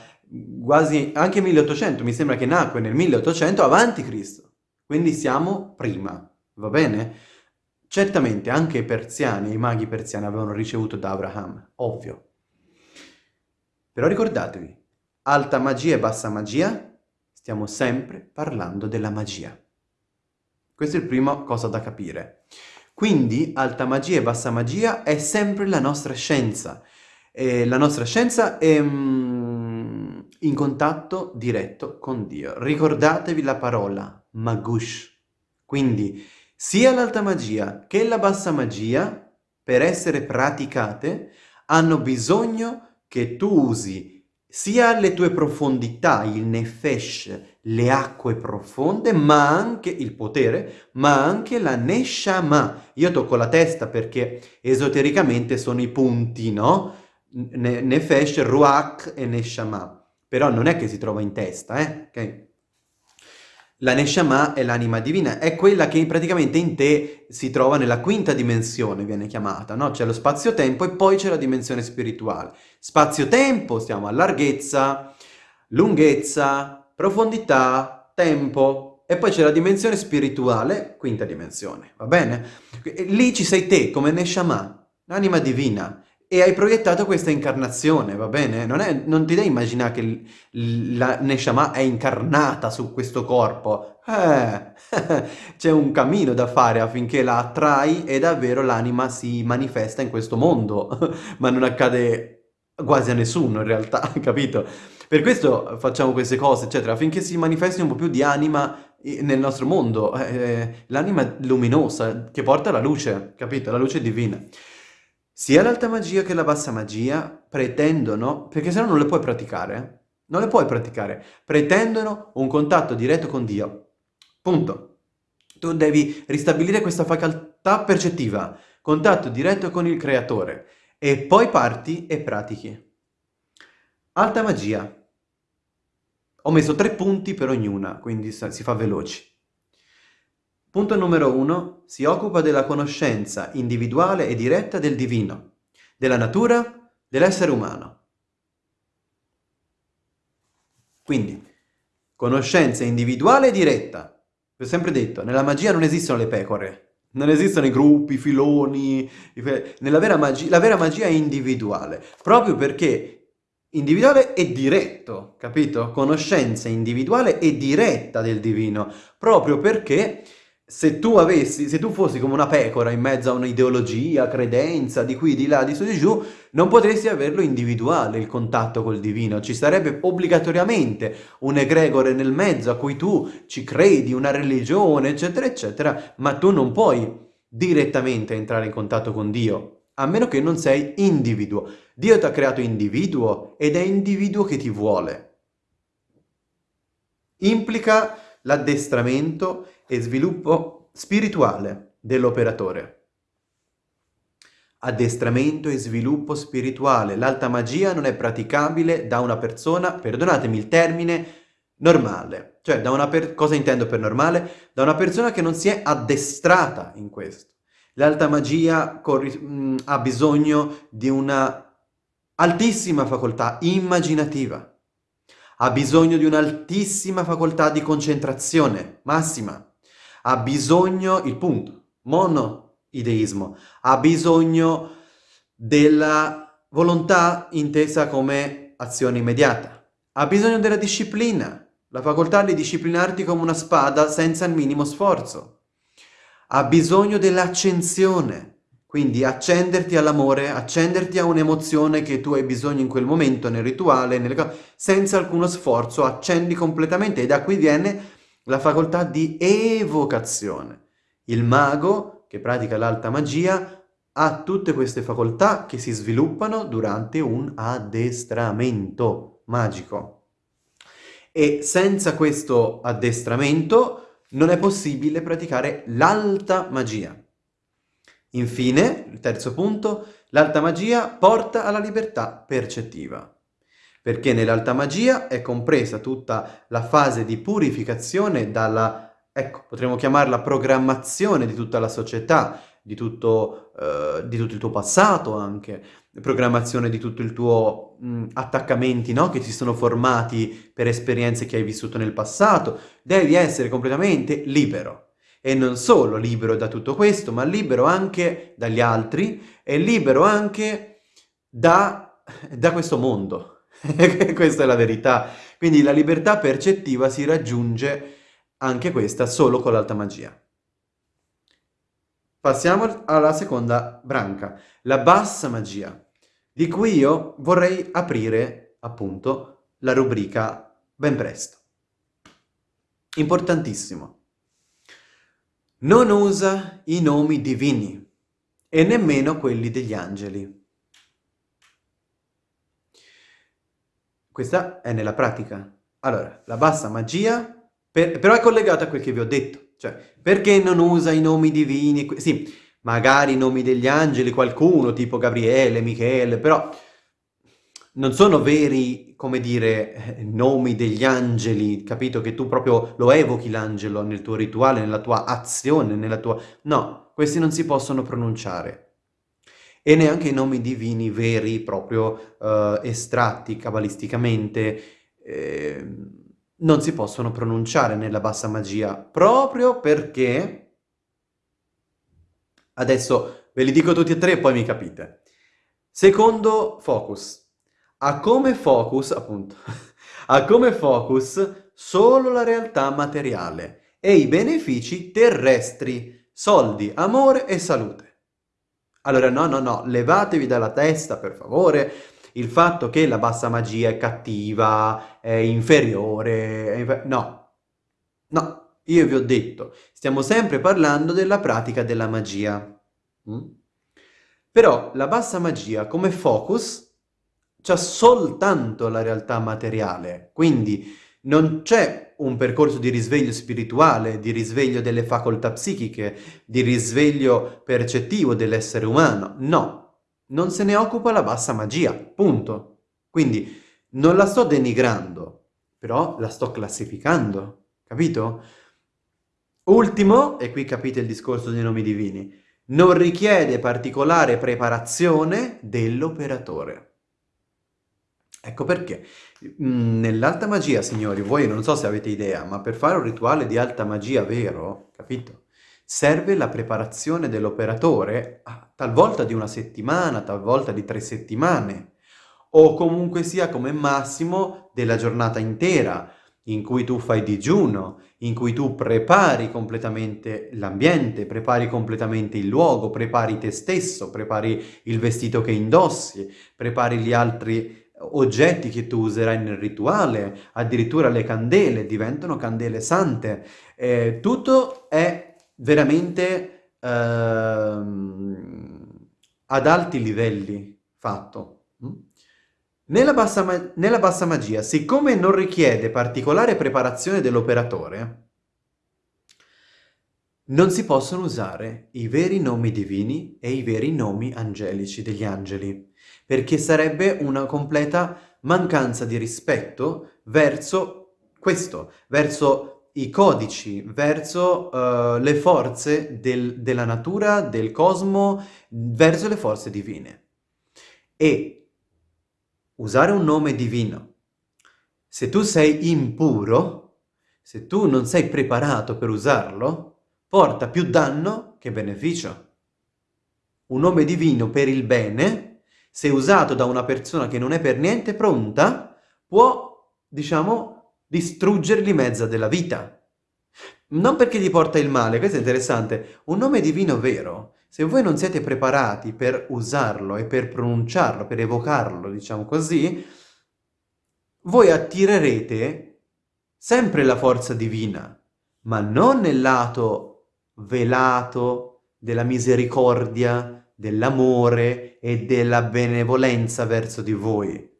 quasi anche 1800, mi sembra che nacque nel 1800 avanti Cristo. Quindi siamo prima, va bene? Certamente anche i persiani, i maghi persiani avevano ricevuto da Abraham, ovvio. Però ricordatevi, alta magia e bassa magia, stiamo sempre parlando della magia. Questa è la prima cosa da capire. Quindi alta magia e bassa magia è sempre la nostra scienza. E la nostra scienza è mm, in contatto diretto con Dio. Ricordatevi la parola magush. Quindi sia l'alta magia che la bassa magia, per essere praticate, hanno bisogno che tu usi sia le tue profondità, il nefesh, le acque profonde, ma anche il potere, ma anche la neshama. Io tocco la testa perché esotericamente sono i punti, no? nefesh, ruach e neshama. Però non è che si trova in testa, eh? Okay? La Neshama è l'anima divina, è quella che praticamente in te si trova nella quinta dimensione, viene chiamata, no? C'è lo spazio-tempo e poi c'è la dimensione spirituale. Spazio-tempo, stiamo a larghezza, lunghezza, profondità, tempo, e poi c'è la dimensione spirituale, quinta dimensione, va bene? Lì ci sei te, come Neshama, l'anima divina, e hai proiettato questa incarnazione, va bene? Non, è, non ti devi immaginare che la Neshama è incarnata su questo corpo. Eh, c'è un cammino da fare affinché la attrai e davvero l'anima si manifesta in questo mondo, ma non accade quasi a nessuno in realtà, capito? Per questo facciamo queste cose, eccetera, affinché si manifesti un po' più di anima nel nostro mondo, eh, l'anima luminosa che porta la luce, capito? La luce divina. Sia l'alta magia che la bassa magia pretendono, perché se no non le puoi praticare, non le puoi praticare, pretendono un contatto diretto con Dio. Punto. Tu devi ristabilire questa facoltà percettiva, contatto diretto con il creatore, e poi parti e pratichi. Alta magia. Ho messo tre punti per ognuna, quindi si fa veloci. Punto numero uno, si occupa della conoscenza individuale e diretta del divino, della natura, dell'essere umano. Quindi, conoscenza individuale e diretta. Vi ho sempre detto, nella magia non esistono le pecore, non esistono i gruppi, i filoni, nella vera magia, la vera magia è individuale, proprio perché individuale e diretto, capito? Conoscenza individuale e diretta del divino, proprio perché se tu avessi, se tu fossi come una pecora in mezzo a un'ideologia, credenza, di qui, di là, di su, di giù, non potresti averlo individuale il contatto col divino. Ci sarebbe obbligatoriamente un egregore nel mezzo a cui tu ci credi, una religione, eccetera, eccetera, ma tu non puoi direttamente entrare in contatto con Dio, a meno che non sei individuo. Dio ti ha creato individuo ed è individuo che ti vuole. Implica l'addestramento e sviluppo spirituale dell'operatore. Addestramento e sviluppo spirituale. L'alta magia non è praticabile da una persona, perdonatemi il termine, normale. Cioè, da una per... cosa intendo per normale? Da una persona che non si è addestrata in questo. L'alta magia ha bisogno di una altissima facoltà immaginativa ha bisogno di un'altissima facoltà di concentrazione, massima. Ha bisogno, il punto, monoideismo, ha bisogno della volontà intesa come azione immediata. Ha bisogno della disciplina, la facoltà di disciplinarti come una spada senza il minimo sforzo. Ha bisogno dell'accensione, quindi accenderti all'amore, accenderti a un'emozione che tu hai bisogno in quel momento, nel rituale, nelle... senza alcuno sforzo, accendi completamente e da qui viene la facoltà di evocazione. Il mago, che pratica l'alta magia, ha tutte queste facoltà che si sviluppano durante un addestramento magico. E senza questo addestramento non è possibile praticare l'alta magia. Infine, il terzo punto, l'alta magia porta alla libertà percettiva, perché nell'alta magia è compresa tutta la fase di purificazione dalla, ecco, potremmo chiamarla programmazione di tutta la società, di tutto, eh, di tutto il tuo passato anche, programmazione di tutto il tuo mh, attaccamenti, no? Che si sono formati per esperienze che hai vissuto nel passato. Devi essere completamente libero e non solo libero da tutto questo, ma libero anche dagli altri e libero anche da, da questo mondo. questa è la verità. Quindi la libertà percettiva si raggiunge anche questa solo con l'alta magia. Passiamo alla seconda branca, la bassa magia, di cui io vorrei aprire appunto la rubrica ben presto. Importantissimo non usa i nomi divini e nemmeno quelli degli angeli. Questa è nella pratica. Allora, la bassa magia, per, però è collegata a quel che vi ho detto. Cioè, perché non usa i nomi divini? Sì, magari i nomi degli angeli, qualcuno, tipo Gabriele, Michele, però non sono veri, come dire, nomi degli angeli, capito? Che tu proprio lo evochi l'angelo nel tuo rituale, nella tua azione, nella tua... No, questi non si possono pronunciare. E neanche i nomi divini veri, proprio eh, estratti cabalisticamente, eh, non si possono pronunciare nella bassa magia, proprio perché... Adesso ve li dico tutti e tre e poi mi capite. Secondo focus ha come focus, appunto, ha come focus solo la realtà materiale e i benefici terrestri, soldi, amore e salute. Allora no, no, no, levatevi dalla testa per favore il fatto che la bassa magia è cattiva, è inferiore, è infer no, no, io vi ho detto, stiamo sempre parlando della pratica della magia. Mm? Però la bassa magia come focus c'è soltanto la realtà materiale, quindi non c'è un percorso di risveglio spirituale, di risveglio delle facoltà psichiche, di risveglio percettivo dell'essere umano, no, non se ne occupa la bassa magia, punto. Quindi non la sto denigrando, però la sto classificando, capito? Ultimo, e qui capite il discorso dei nomi divini, non richiede particolare preparazione dell'operatore. Ecco perché. Mm, nell'alta magia, signori, voi non so se avete idea, ma per fare un rituale di alta magia vero, capito? Serve la preparazione dell'operatore, talvolta di una settimana, talvolta di tre settimane, o comunque sia come massimo della giornata intera, in cui tu fai digiuno, in cui tu prepari completamente l'ambiente, prepari completamente il luogo, prepari te stesso, prepari il vestito che indossi, prepari gli altri oggetti che tu userai nel rituale, addirittura le candele diventano candele sante. Eh, tutto è veramente eh, ad alti livelli fatto. Mm? Nella bassa, nella bassa magia, siccome non richiede particolare preparazione dell'operatore, non si possono usare i veri nomi divini e i veri nomi angelici degli angeli perché sarebbe una completa mancanza di rispetto verso questo, verso i codici, verso uh, le forze del, della natura, del cosmo, verso le forze divine. E usare un nome divino, se tu sei impuro, se tu non sei preparato per usarlo, porta più danno che beneficio. Un nome divino per il bene se usato da una persona che non è per niente pronta, può, diciamo, distruggergli mezza della vita. Non perché gli porta il male, questo è interessante. Un nome divino vero, se voi non siete preparati per usarlo e per pronunciarlo, per evocarlo, diciamo così, voi attirerete sempre la forza divina, ma non nel lato velato della misericordia, dell'amore e della benevolenza verso di voi,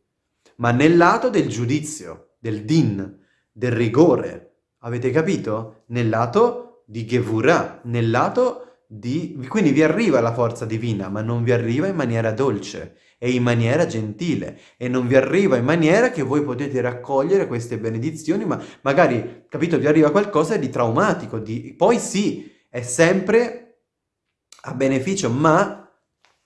ma nel lato del giudizio, del din, del rigore. Avete capito? Nel lato di Gevurah, nel lato di... Quindi vi arriva la forza divina, ma non vi arriva in maniera dolce e in maniera gentile e non vi arriva in maniera che voi potete raccogliere queste benedizioni, ma magari, capito, vi arriva qualcosa di traumatico, di... poi sì, è sempre a beneficio, ma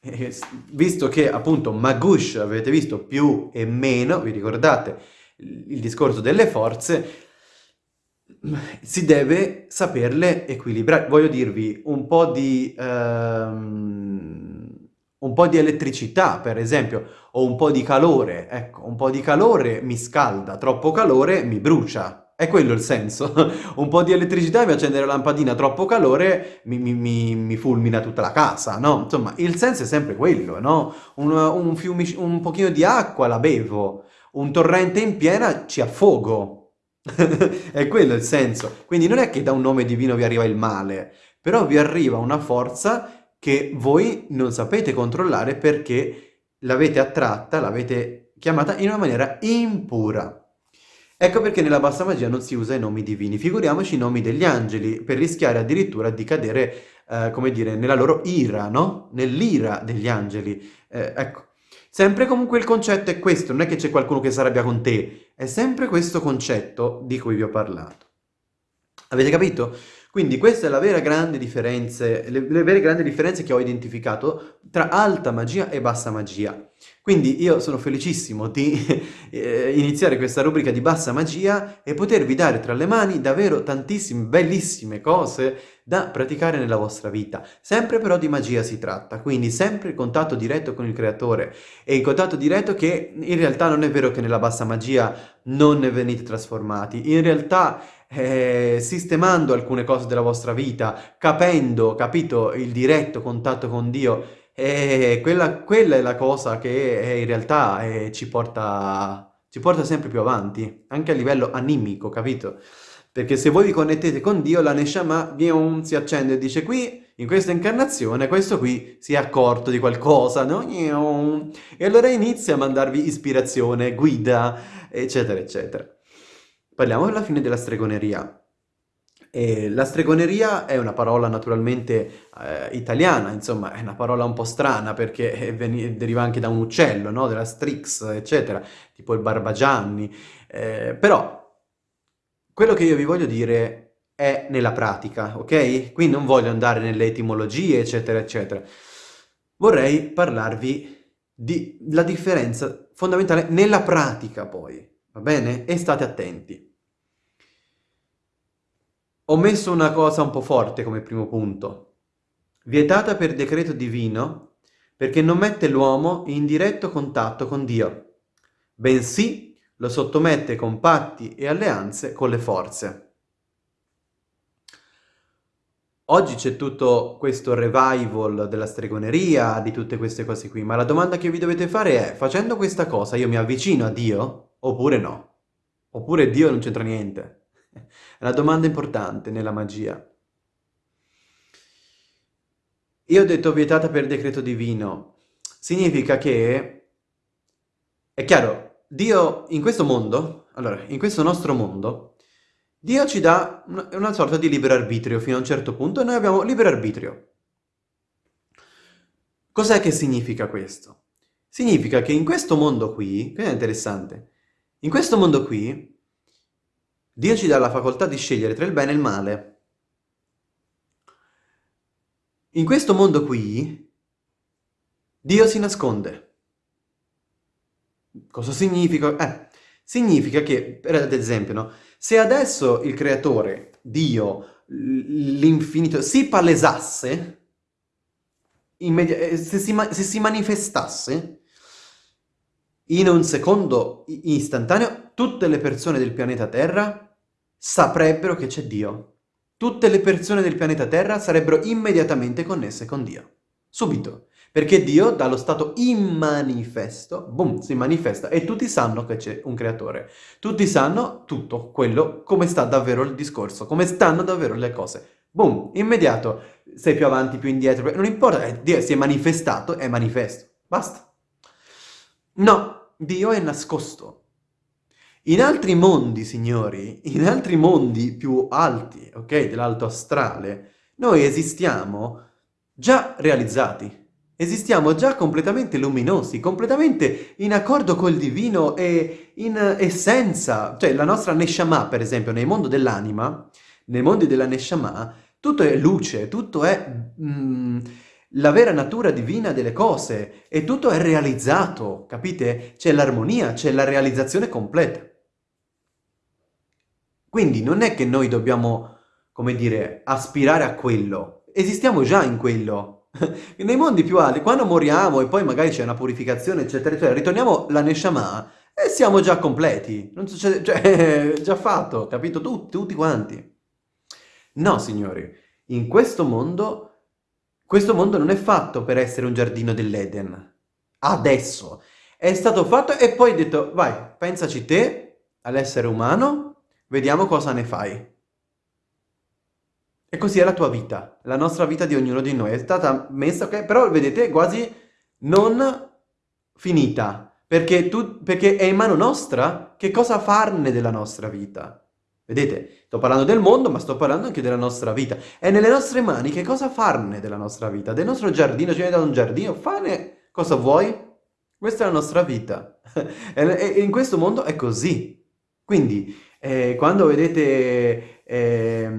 eh, visto che appunto Magush avete visto più e meno, vi ricordate il discorso delle forze, si deve saperle equilibrare. Voglio dirvi, un po' di, um, un po' di elettricità, per esempio, o un po' di calore. Ecco, un po' di calore mi scalda, troppo calore mi brucia. È quello il senso. un po' di elettricità mi accendere la lampadina, troppo calore mi, mi, mi, mi, fulmina tutta la casa, no? Insomma, il senso è sempre quello, no? Un, un, fiumi, un pochino di acqua la bevo, un torrente in piena ci affogo. è quello il senso. Quindi non è che da un nome divino vi arriva il male, però vi arriva una forza che voi non sapete controllare perché l'avete attratta, l'avete chiamata in una maniera impura. Ecco perché nella bassa magia non si usa i nomi divini, figuriamoci i nomi degli angeli, per rischiare addirittura di cadere, eh, come dire, nella loro ira, no? Nell'ira degli angeli. Eh, ecco, Sempre comunque il concetto è questo, non è che c'è qualcuno che si arrabbia con te, è sempre questo concetto di cui vi ho parlato. Avete capito? Quindi questa è la vera grande differenza, le, le vere grandi differenze che ho identificato tra alta magia e bassa magia. Quindi io sono felicissimo di eh, iniziare questa rubrica di bassa magia e potervi dare tra le mani davvero tantissime bellissime cose da praticare nella vostra vita. Sempre però di magia si tratta, quindi sempre il contatto diretto con il creatore e il contatto diretto che in realtà non è vero che nella bassa magia non ne venite trasformati, in realtà eh, sistemando alcune cose della vostra vita, capendo, capito, il diretto contatto con Dio, eh, quella, quella, è la cosa che eh, in realtà eh, ci, porta, ci porta sempre più avanti, anche a livello animico, capito? Perché se voi vi connettete con Dio, la Neshama si accende e dice qui, in questa incarnazione, questo qui si è accorto di qualcosa, no? E allora inizia a mandarvi ispirazione, guida, eccetera, eccetera. Parliamo alla fine della stregoneria. E la stregoneria è una parola naturalmente eh, italiana, insomma è una parola un po' strana perché deriva anche da un uccello, no? della strix, eccetera, tipo il barbagianni. Eh, però quello che io vi voglio dire è nella pratica, ok? Qui non voglio andare nelle etimologie, eccetera, eccetera. Vorrei parlarvi della differenza fondamentale nella pratica poi, va bene? E state attenti. Ho messo una cosa un po' forte come primo punto. Vietata per decreto divino perché non mette l'uomo in diretto contatto con Dio, bensì lo sottomette con patti e alleanze con le forze. Oggi c'è tutto questo revival della stregoneria, di tutte queste cose qui, ma la domanda che vi dovete fare è, facendo questa cosa io mi avvicino a Dio oppure no? Oppure Dio non c'entra niente? È una domanda importante nella magia. Io ho detto vietata per decreto divino. Significa che, è chiaro, Dio in questo mondo, allora, in questo nostro mondo, Dio ci dà una sorta di libero arbitrio fino a un certo punto e noi abbiamo libero arbitrio. Cos'è che significa questo? Significa che in questo mondo qui, questo è interessante, in questo mondo qui Dio ci dà la facoltà di scegliere tra il bene e il male. In questo mondo qui, Dio si nasconde. Cosa significa? Eh, significa che, ad esempio, no? se adesso il creatore, Dio, l'infinito, si palesasse, eh, se si, se si manifestasse, in un secondo istantaneo, tutte le persone del pianeta Terra saprebbero che c'è Dio. Tutte le persone del pianeta Terra sarebbero immediatamente connesse con Dio. Subito. Perché Dio, dallo stato immanifesto, boom, si manifesta e tutti sanno che c'è un creatore. Tutti sanno tutto quello, come sta davvero il discorso, come stanno davvero le cose. Boom, immediato. Sei più avanti, più indietro, non importa, eh, Dio si è manifestato, è manifesto. Basta. No, Dio è nascosto. In altri mondi, signori, in altri mondi più alti, ok, dell'alto astrale, noi esistiamo già realizzati. Esistiamo già completamente luminosi, completamente in accordo col divino e in essenza. Cioè, la nostra Neshama, per esempio, nel mondo dell'anima, nei mondi della Neshama, tutto è luce, tutto è mm, la vera natura divina delle cose e tutto è realizzato, capite? C'è l'armonia, c'è la realizzazione completa. Quindi non è che noi dobbiamo, come dire, aspirare a quello. Esistiamo già in quello. Nei mondi più alti, quando moriamo e poi magari c'è una purificazione, eccetera, eccetera, ritorniamo la Neshama e siamo già completi. Non succede, cioè, già fatto, capito? Tutti, tutti quanti. No, signori, in questo mondo, questo mondo non è fatto per essere un giardino dell'Eden. Adesso. È stato fatto e poi detto, vai, pensaci te, all'essere umano, Vediamo cosa ne fai. E così è la tua vita, la nostra vita di ognuno di noi. È stata messa, ok? Però vedete, quasi non finita. Perché, tu, perché è in mano nostra che cosa farne della nostra vita. Vedete, sto parlando del mondo, ma sto parlando anche della nostra vita. È nelle nostre mani che cosa farne della nostra vita. Del nostro giardino, ci hai dato un giardino, fane cosa vuoi. Questa è la nostra vita. e in questo mondo è così. Quindi, eh, quando vedete eh,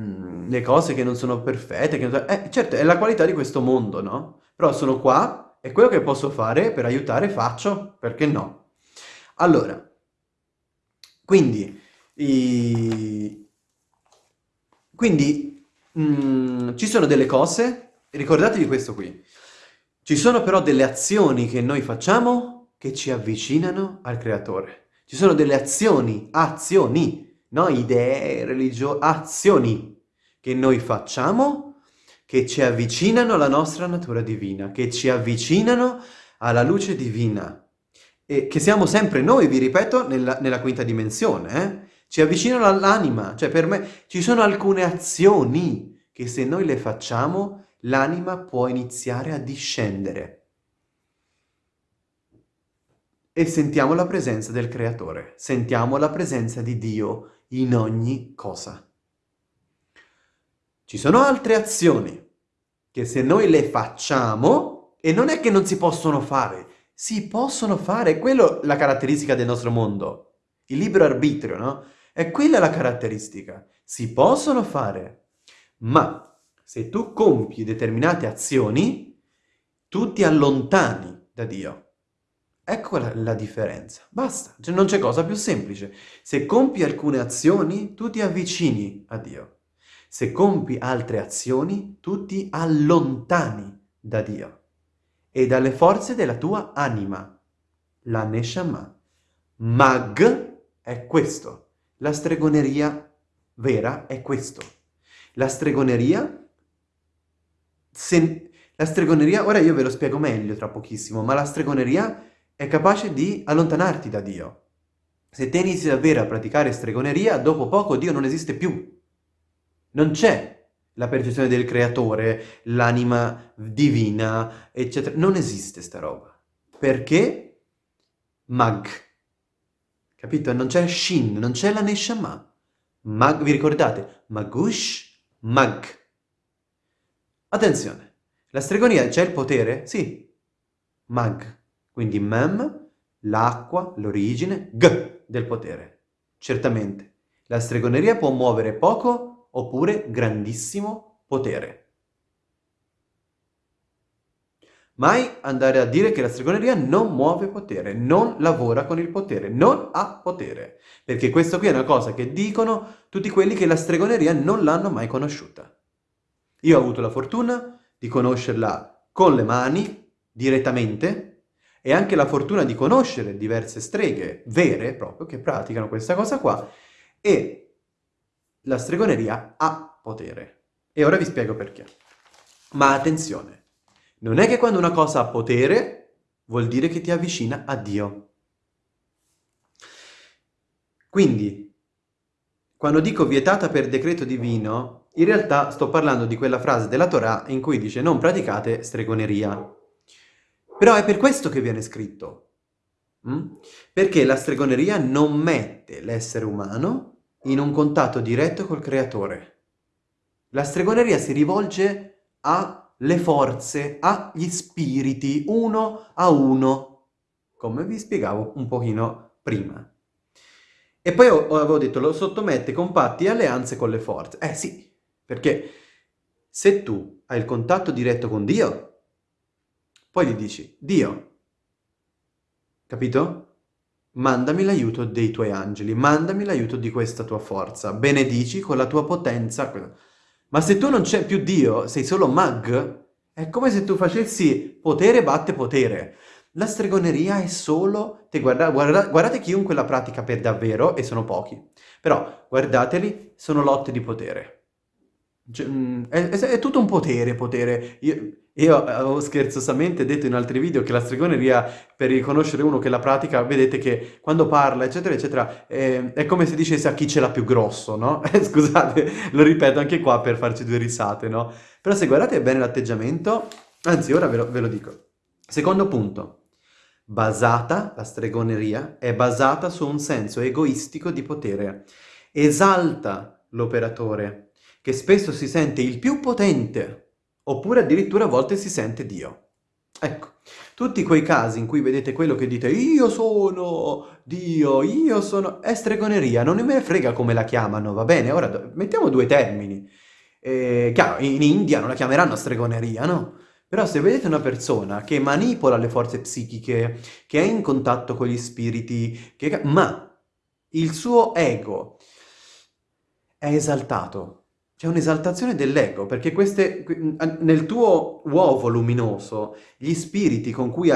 le cose che non sono perfette, che non... Eh, certo, è la qualità di questo mondo, no? Però sono qua e quello che posso fare per aiutare faccio, perché no? Allora, quindi, i... quindi mh, mm, ci sono delle cose, ricordatevi questo qui, ci sono però delle azioni che noi facciamo che ci avvicinano al creatore. Ci sono delle azioni, azioni, no idee, religio, azioni che noi facciamo che ci avvicinano alla nostra natura divina, che ci avvicinano alla luce divina. E che siamo sempre noi, vi ripeto, nella, nella quinta dimensione, eh? Ci avvicinano all'anima, cioè per me ci sono alcune azioni che se noi le facciamo l'anima può iniziare a discendere. E sentiamo la presenza del Creatore, sentiamo la presenza di Dio in ogni cosa. Ci sono altre azioni che se noi le facciamo, e non è che non si possono fare, si possono fare, è quello la caratteristica del nostro mondo. Il libero arbitrio, no? È quella la caratteristica. Si possono fare, ma se tu compi determinate azioni, tu ti allontani da Dio. Ecco la, la differenza. Basta, cioè, non c'è cosa più semplice. Se compi alcune azioni, tu ti avvicini a Dio. Se compi altre azioni, tu ti allontani da Dio e dalle forze della tua anima, la Neshama. Mag è questo. La stregoneria vera è questo. La stregoneria se la stregoneria, ora io ve lo spiego meglio tra pochissimo, ma la stregoneria è capace di allontanarti da Dio. Se te inizi davvero a praticare stregoneria, dopo poco Dio non esiste più. Non c'è la percezione del creatore, l'anima divina, eccetera. Non esiste sta roba. Perché? Mag. Capito? Non c'è Shin, non c'è la Neshama. Mag, vi ricordate? Magush, Mag. Attenzione, la stregonia c'è il potere? Sì. Mag, quindi mem, l'acqua, l'origine, g del potere. Certamente, la stregoneria può muovere poco oppure grandissimo potere. Mai andare a dire che la stregoneria non muove potere, non lavora con il potere, non ha potere. Perché questo qui è una cosa che dicono tutti quelli che la stregoneria non l'hanno mai conosciuta. Io ho avuto la fortuna di conoscerla con le mani, direttamente, e anche la fortuna di conoscere diverse streghe vere, proprio, che praticano questa cosa qua, e la stregoneria ha potere. E ora vi spiego perché. Ma attenzione, non è che quando una cosa ha potere vuol dire che ti avvicina a Dio. Quindi, quando dico vietata per decreto divino, in realtà sto parlando di quella frase della Torah in cui dice non praticate stregoneria. Però è per questo che viene scritto. Mm? Perché la stregoneria non mette l'essere umano in un contatto diretto col creatore. La stregoneria si rivolge alle forze, agli spiriti, uno a uno, come vi spiegavo un pochino prima. E poi avevo detto, lo sottomette con patti e alleanze con le forze. Eh sì, perché se tu hai il contatto diretto con Dio, poi gli dici, Dio, capito? Mandami l'aiuto dei tuoi angeli, mandami l'aiuto di questa tua forza, benedici con la tua potenza. Ma se tu non c'è più Dio, sei solo mag, è come se tu facessi potere batte potere. La stregoneria è solo... Te guarda, guarda, guardate chiunque la pratica per davvero, e sono pochi. Però guardateli, sono lotte di potere. Cioè, mm, è, è, è, tutto un potere, potere. Io, io avevo scherzosamente detto in altri video che la stregoneria, per riconoscere uno che la pratica, vedete che quando parla, eccetera, eccetera, è, è come se dicesse a chi ce l'ha più grosso, no? Scusate, lo ripeto anche qua per farci due risate, no? Però se guardate bene l'atteggiamento, anzi, ora ve lo, ve lo dico. Secondo punto, basata, la stregoneria, è basata su un senso egoistico di potere. Esalta l'operatore, che spesso si sente il più potente, oppure addirittura a volte si sente Dio. Ecco, tutti quei casi in cui vedete quello che dite io sono Dio, io sono... è stregoneria, non me ne frega come la chiamano, va bene? Ora mettiamo due termini. Eh, chiaro, in India non la chiameranno stregoneria, no? Però se vedete una persona che manipola le forze psichiche, che è in contatto con gli spiriti, che... ma il suo ego è esaltato, c'è un'esaltazione dell'ego, perché queste, nel tuo uovo luminoso gli spiriti con cui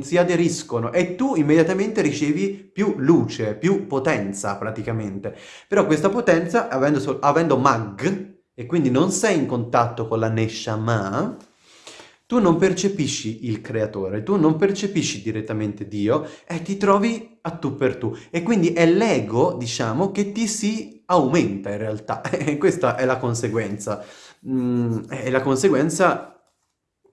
si aderiscono e tu immediatamente ricevi più luce, più potenza praticamente. Però questa potenza, avendo, avendo mag, e quindi non sei in contatto con la Neshama, tu non percepisci il creatore, tu non percepisci direttamente Dio e ti trovi a tu per tu. E quindi è l'ego, diciamo, che ti si aumenta in realtà. E questa è la conseguenza. Mm, è la conseguenza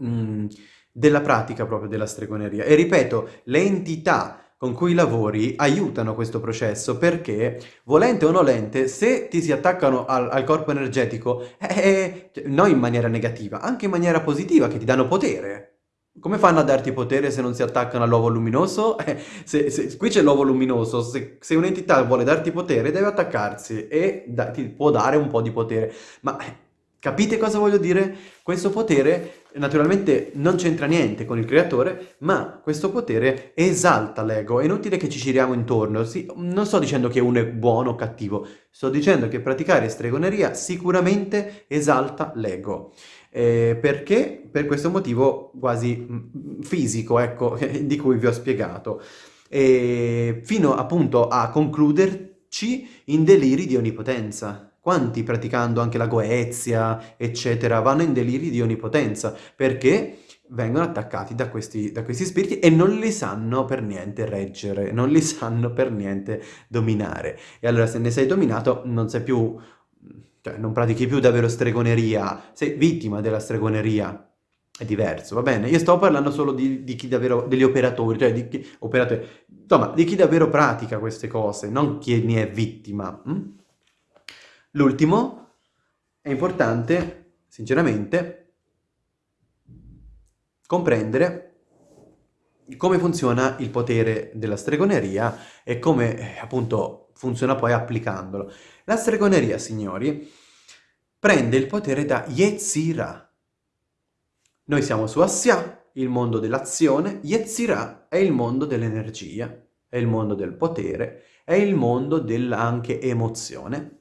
mm, della pratica proprio della stregoneria. E ripeto, le entità con cui lavori aiutano questo processo perché, volente o nolente, se ti si attaccano al, al corpo energetico, eh, cioè, non in maniera negativa, anche in maniera positiva, che ti danno potere. Come fanno a darti potere se non si attaccano all'uovo luminoso? Eh, se, se, qui c'è l'uovo luminoso, se, se un'entità vuole darti potere deve attaccarsi e da, ti può dare un po' di potere. Ma capite cosa voglio dire? Questo potere naturalmente non c'entra niente con il creatore, ma questo potere esalta l'ego. È inutile che ci giriamo intorno. Sì, non sto dicendo che uno è buono o cattivo, sto dicendo che praticare stregoneria sicuramente esalta l'ego. Eh, perché? Per questo motivo quasi mm, fisico, ecco, di cui vi ho spiegato. E fino appunto a concluderci in deliri di onnipotenza. Quanti praticando anche la goezia, eccetera, vanno in deliri di onnipotenza perché vengono attaccati da questi, da questi spiriti e non li sanno per niente reggere, non li sanno per niente dominare. E allora se ne sei dominato non sei più, cioè non pratichi più davvero stregoneria, sei vittima della stregoneria. È diverso, va bene? Io sto parlando solo di, di chi davvero, degli operatori, cioè di chi, operatori, insomma, di chi davvero pratica queste cose, non chi ne è vittima. Hm? L'ultimo è importante, sinceramente, comprendere come funziona il potere della stregoneria e come eh, appunto funziona poi applicandolo. La stregoneria, signori, prende il potere da Yetzirah. Noi siamo su Assia, il mondo dell'azione, Yetzirah è il mondo dell'energia, è il mondo del potere, è il mondo dell'anche emozione.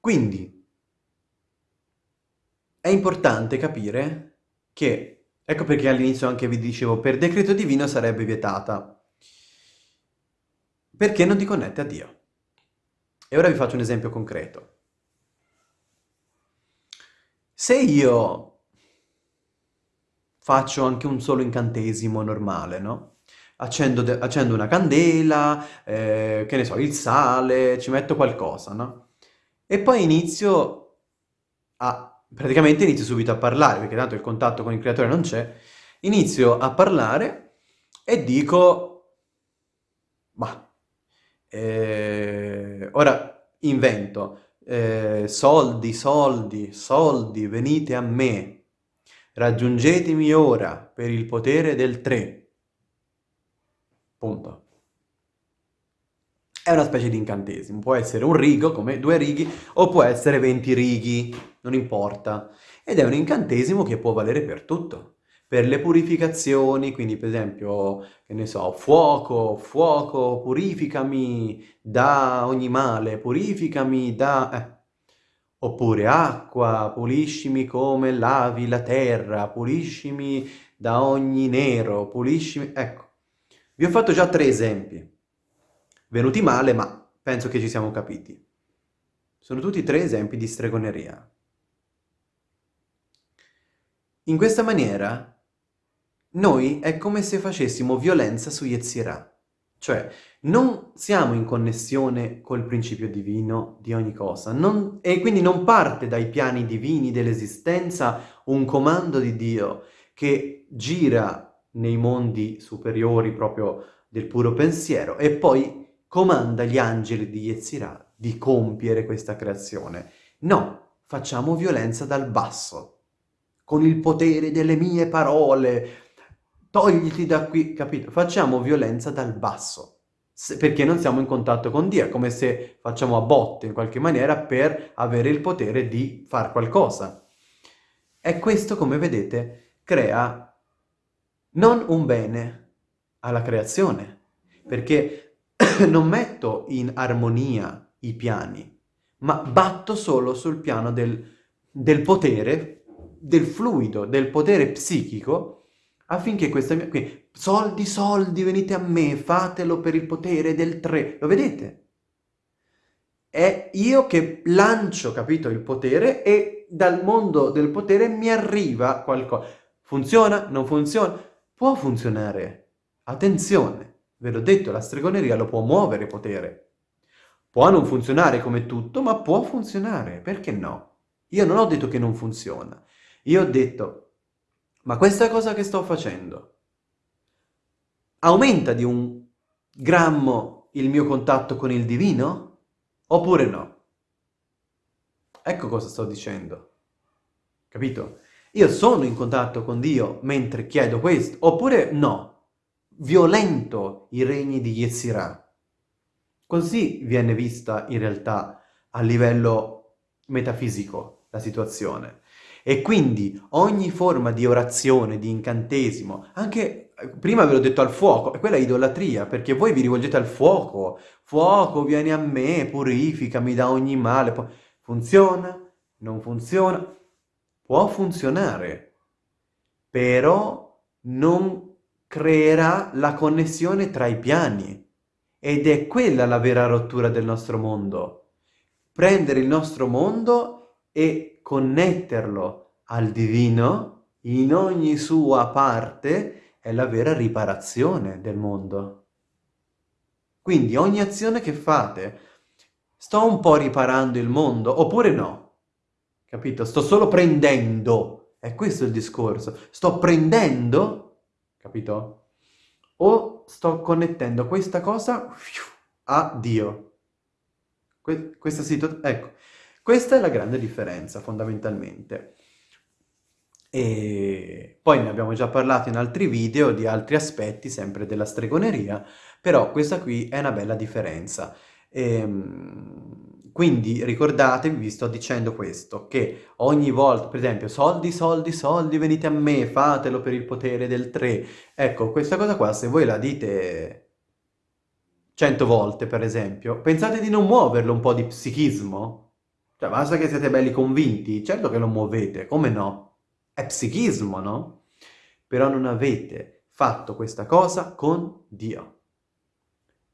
Quindi è importante capire che, ecco perché all'inizio anche vi dicevo, per decreto divino sarebbe vietata, perché non ti connette a Dio. E ora vi faccio un esempio concreto. Se io faccio anche un solo incantesimo normale, no? Accendo, accendo una candela, eh, che ne so, il sale, ci metto qualcosa, no? E poi inizio a... praticamente inizio subito a parlare, perché tanto il contatto con il creatore non c'è, inizio a parlare e dico... Eh, ora invento. Eh, soldi, soldi, soldi, venite a me. Raggiungetemi ora per il potere del 3. Punto è una specie di incantesimo, può essere un rigo, come due righi, o può essere 20 righi, non importa. Ed è un incantesimo che può valere per tutto. Per le purificazioni, quindi per esempio, che ne so, fuoco, fuoco, purificami da ogni male, purificami da... Eh. Oppure acqua, puliscimi come lavi la terra, puliscimi da ogni nero, puliscimi... Ecco, vi ho fatto già tre esempi venuti male, ma penso che ci siamo capiti. Sono tutti tre esempi di stregoneria. In questa maniera, noi è come se facessimo violenza su Yetzirah. Cioè, non siamo in connessione col principio divino di ogni cosa, non, e quindi non parte dai piani divini dell'esistenza un comando di Dio che gira nei mondi superiori proprio del puro pensiero e poi comanda gli angeli di Yetzirah di compiere questa creazione. No, facciamo violenza dal basso. con il potere delle mie parole, togliti da qui, capito? Facciamo violenza dal basso, perché non siamo in contatto con Dio, è come se facciamo a botte in qualche maniera per avere il potere di fare qualcosa. E questo, come vedete, crea non un bene alla creazione, perché non metto in armonia i piani, ma batto solo sul piano del, del potere, del fluido, del potere psichico, affinché questa mia... Qui, soldi, soldi, venite a me, fatelo per il potere del tre. Lo vedete? È io che lancio, capito, il potere e dal mondo del potere mi arriva qualcosa. Funziona? Non funziona? Può funzionare. Attenzione, ve l'ho detto, la stregoneria lo può muovere potere. Può non funzionare come tutto, ma può funzionare, perché no? Io non ho detto che non funziona. Io ho detto, ma questa cosa che sto facendo aumenta di un grammo il mio contatto con il divino? Oppure no? Ecco cosa sto dicendo. Capito? Io sono in contatto con Dio mentre chiedo questo, oppure no? Violento i regni di Yetzirah. Così viene vista in realtà a livello metafisico la situazione. E quindi ogni forma di orazione, di incantesimo, anche prima ve l'ho detto al fuoco, e quella è idolatria, perché voi vi rivolgete al fuoco. Fuoco, vieni a me, purificami da ogni male. Funziona? Non funziona? Può funzionare, però non creerà la connessione tra i piani. Ed è quella la vera rottura del nostro mondo. Prendere il nostro mondo e connetterlo al divino in ogni sua parte è la vera riparazione del mondo. Quindi ogni azione che fate, sto un po' riparando il mondo, oppure no? Capito? Sto solo prendendo. È questo il discorso. Sto prendendo, capito? O sto connettendo questa cosa a Dio. Que questa situazione, ecco, questa è la grande differenza fondamentalmente. E poi ne abbiamo già parlato in altri video di altri aspetti sempre della stregoneria, però questa qui è una bella differenza. Ehm, quindi ricordatevi, vi sto dicendo questo, che ogni volta, per esempio, soldi, soldi, soldi, venite a me, fatelo per il potere del 3. Ecco, questa cosa qua, se voi la dite 100 volte, per esempio, pensate di non muoverlo un po' di psichismo? Cioè, basta che siete belli convinti, certo che lo muovete, come no? È psichismo, no? Però non avete fatto questa cosa con Dio.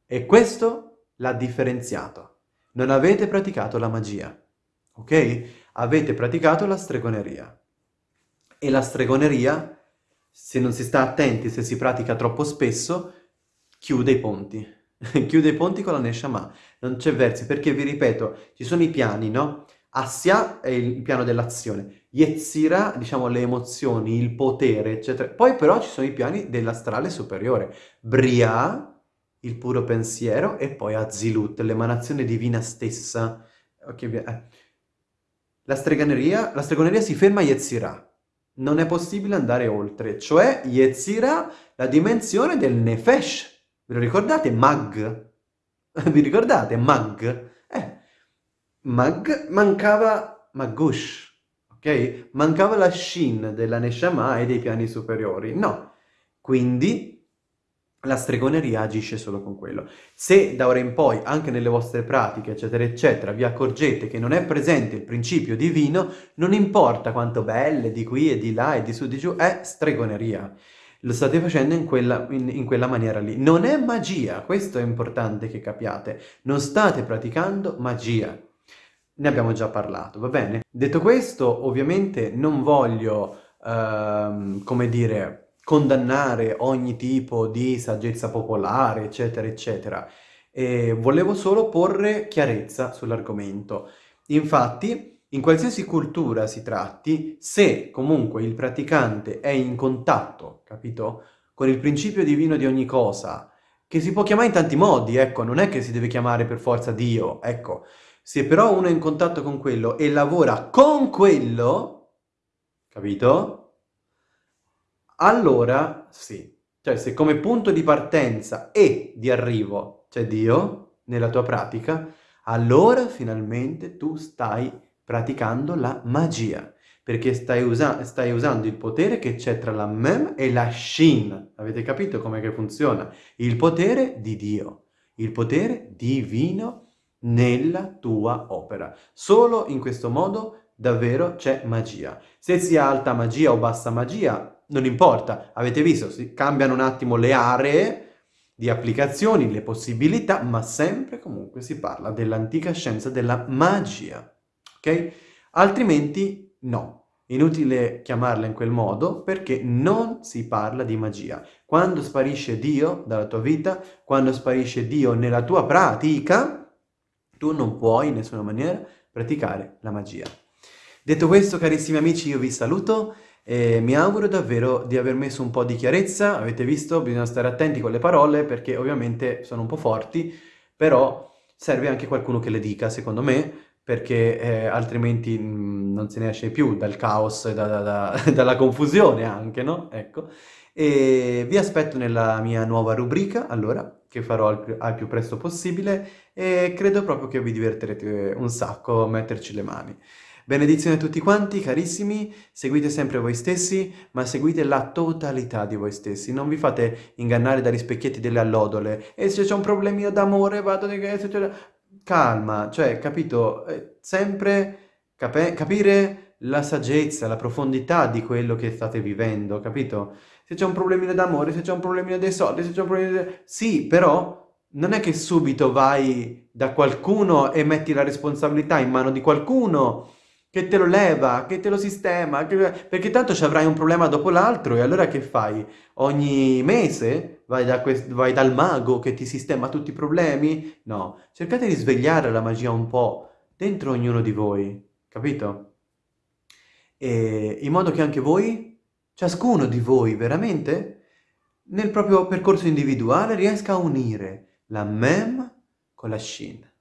E questo l'ha differenziato non avete praticato la magia, ok? Avete praticato la stregoneria. E la stregoneria, se non si sta attenti, se si pratica troppo spesso, chiude i ponti. chiude i ponti con la Neshama. Non c'è versi, perché vi ripeto, ci sono i piani, no? Assia è il piano dell'azione, Yetzira, diciamo, le emozioni, il potere, eccetera. Poi però ci sono i piani dell'astrale superiore. Bria, il puro pensiero, e poi Azilut, l'emanazione divina stessa. Okay, eh. la, stregoneria, la stregoneria si ferma a Yetzirah. Non è possibile andare oltre, cioè Yetzirah, la dimensione del Nefesh. Lo ricordate? Mag. Vi ricordate? Mag. Eh, Mag mancava Magush, ok? Mancava la Shin della Neshama e dei piani superiori. No. Quindi la stregoneria agisce solo con quello. Se da ora in poi, anche nelle vostre pratiche, eccetera, eccetera, vi accorgete che non è presente il principio divino, non importa quanto belle di qui e di là e di su di giù, è stregoneria. Lo state facendo in quella, in, in quella maniera lì. Non è magia, questo è importante che capiate. Non state praticando magia. Ne abbiamo già parlato, va bene? Detto questo, ovviamente non voglio, uh, come dire, condannare ogni tipo di saggezza popolare, eccetera, eccetera. E volevo solo porre chiarezza sull'argomento. Infatti, in qualsiasi cultura si tratti, se comunque il praticante è in contatto, capito, con il principio divino di ogni cosa, che si può chiamare in tanti modi, ecco, non è che si deve chiamare per forza Dio, ecco. Se però uno è in contatto con quello e lavora con quello, capito? Allora sì, cioè se come punto di partenza e di arrivo c'è Dio nella tua pratica, allora finalmente tu stai praticando la magia, perché stai, usa stai usando il potere che c'è tra la Mem e la Shin. Avete capito com'è che funziona? Il potere di Dio, il potere divino nella tua opera. Solo in questo modo davvero c'è magia. Se sia alta magia o bassa magia, non importa. Avete visto, si cambiano un attimo le aree di applicazioni, le possibilità, ma sempre comunque si parla dell'antica scienza della magia, ok? Altrimenti no, inutile chiamarla in quel modo perché non si parla di magia. Quando sparisce Dio dalla tua vita, quando sparisce Dio nella tua pratica, tu non puoi in nessuna maniera praticare la magia. Detto questo, carissimi amici, io vi saluto e mi auguro davvero di aver messo un po' di chiarezza, avete visto, bisogna stare attenti con le parole perché ovviamente sono un po' forti, però serve anche qualcuno che le dica, secondo me, perché eh, altrimenti mh, mm, non se ne esce più dal caos e da, da, da, dalla confusione anche, no? Ecco. E vi aspetto nella mia nuova rubrica, allora, che farò al più, al più presto possibile e credo proprio che vi divertirete un sacco a metterci le mani. Benedizione a tutti quanti, carissimi, seguite sempre voi stessi, ma seguite la totalità di voi stessi. Non vi fate ingannare dagli specchietti delle allodole. E se c'è un problemino d'amore, vado di. Calma, cioè, capito? Eh, sempre cap capire la saggezza, la profondità di quello che state vivendo, capito? Se c'è un problemino d'amore, se c'è un problemino dei soldi, se c'è un problemino... Di... Sì, però non è che subito vai da qualcuno e metti la responsabilità in mano di qualcuno che te lo leva, che te lo sistema, che... perché tanto ci avrai un problema dopo l'altro e allora che fai? Ogni mese vai, da vai, dal mago che ti sistema tutti i problemi? No, cercate di svegliare la magia un po' dentro ognuno di voi, capito? E in modo che anche voi, ciascuno di voi veramente, nel proprio percorso individuale riesca a unire la mem con la shin.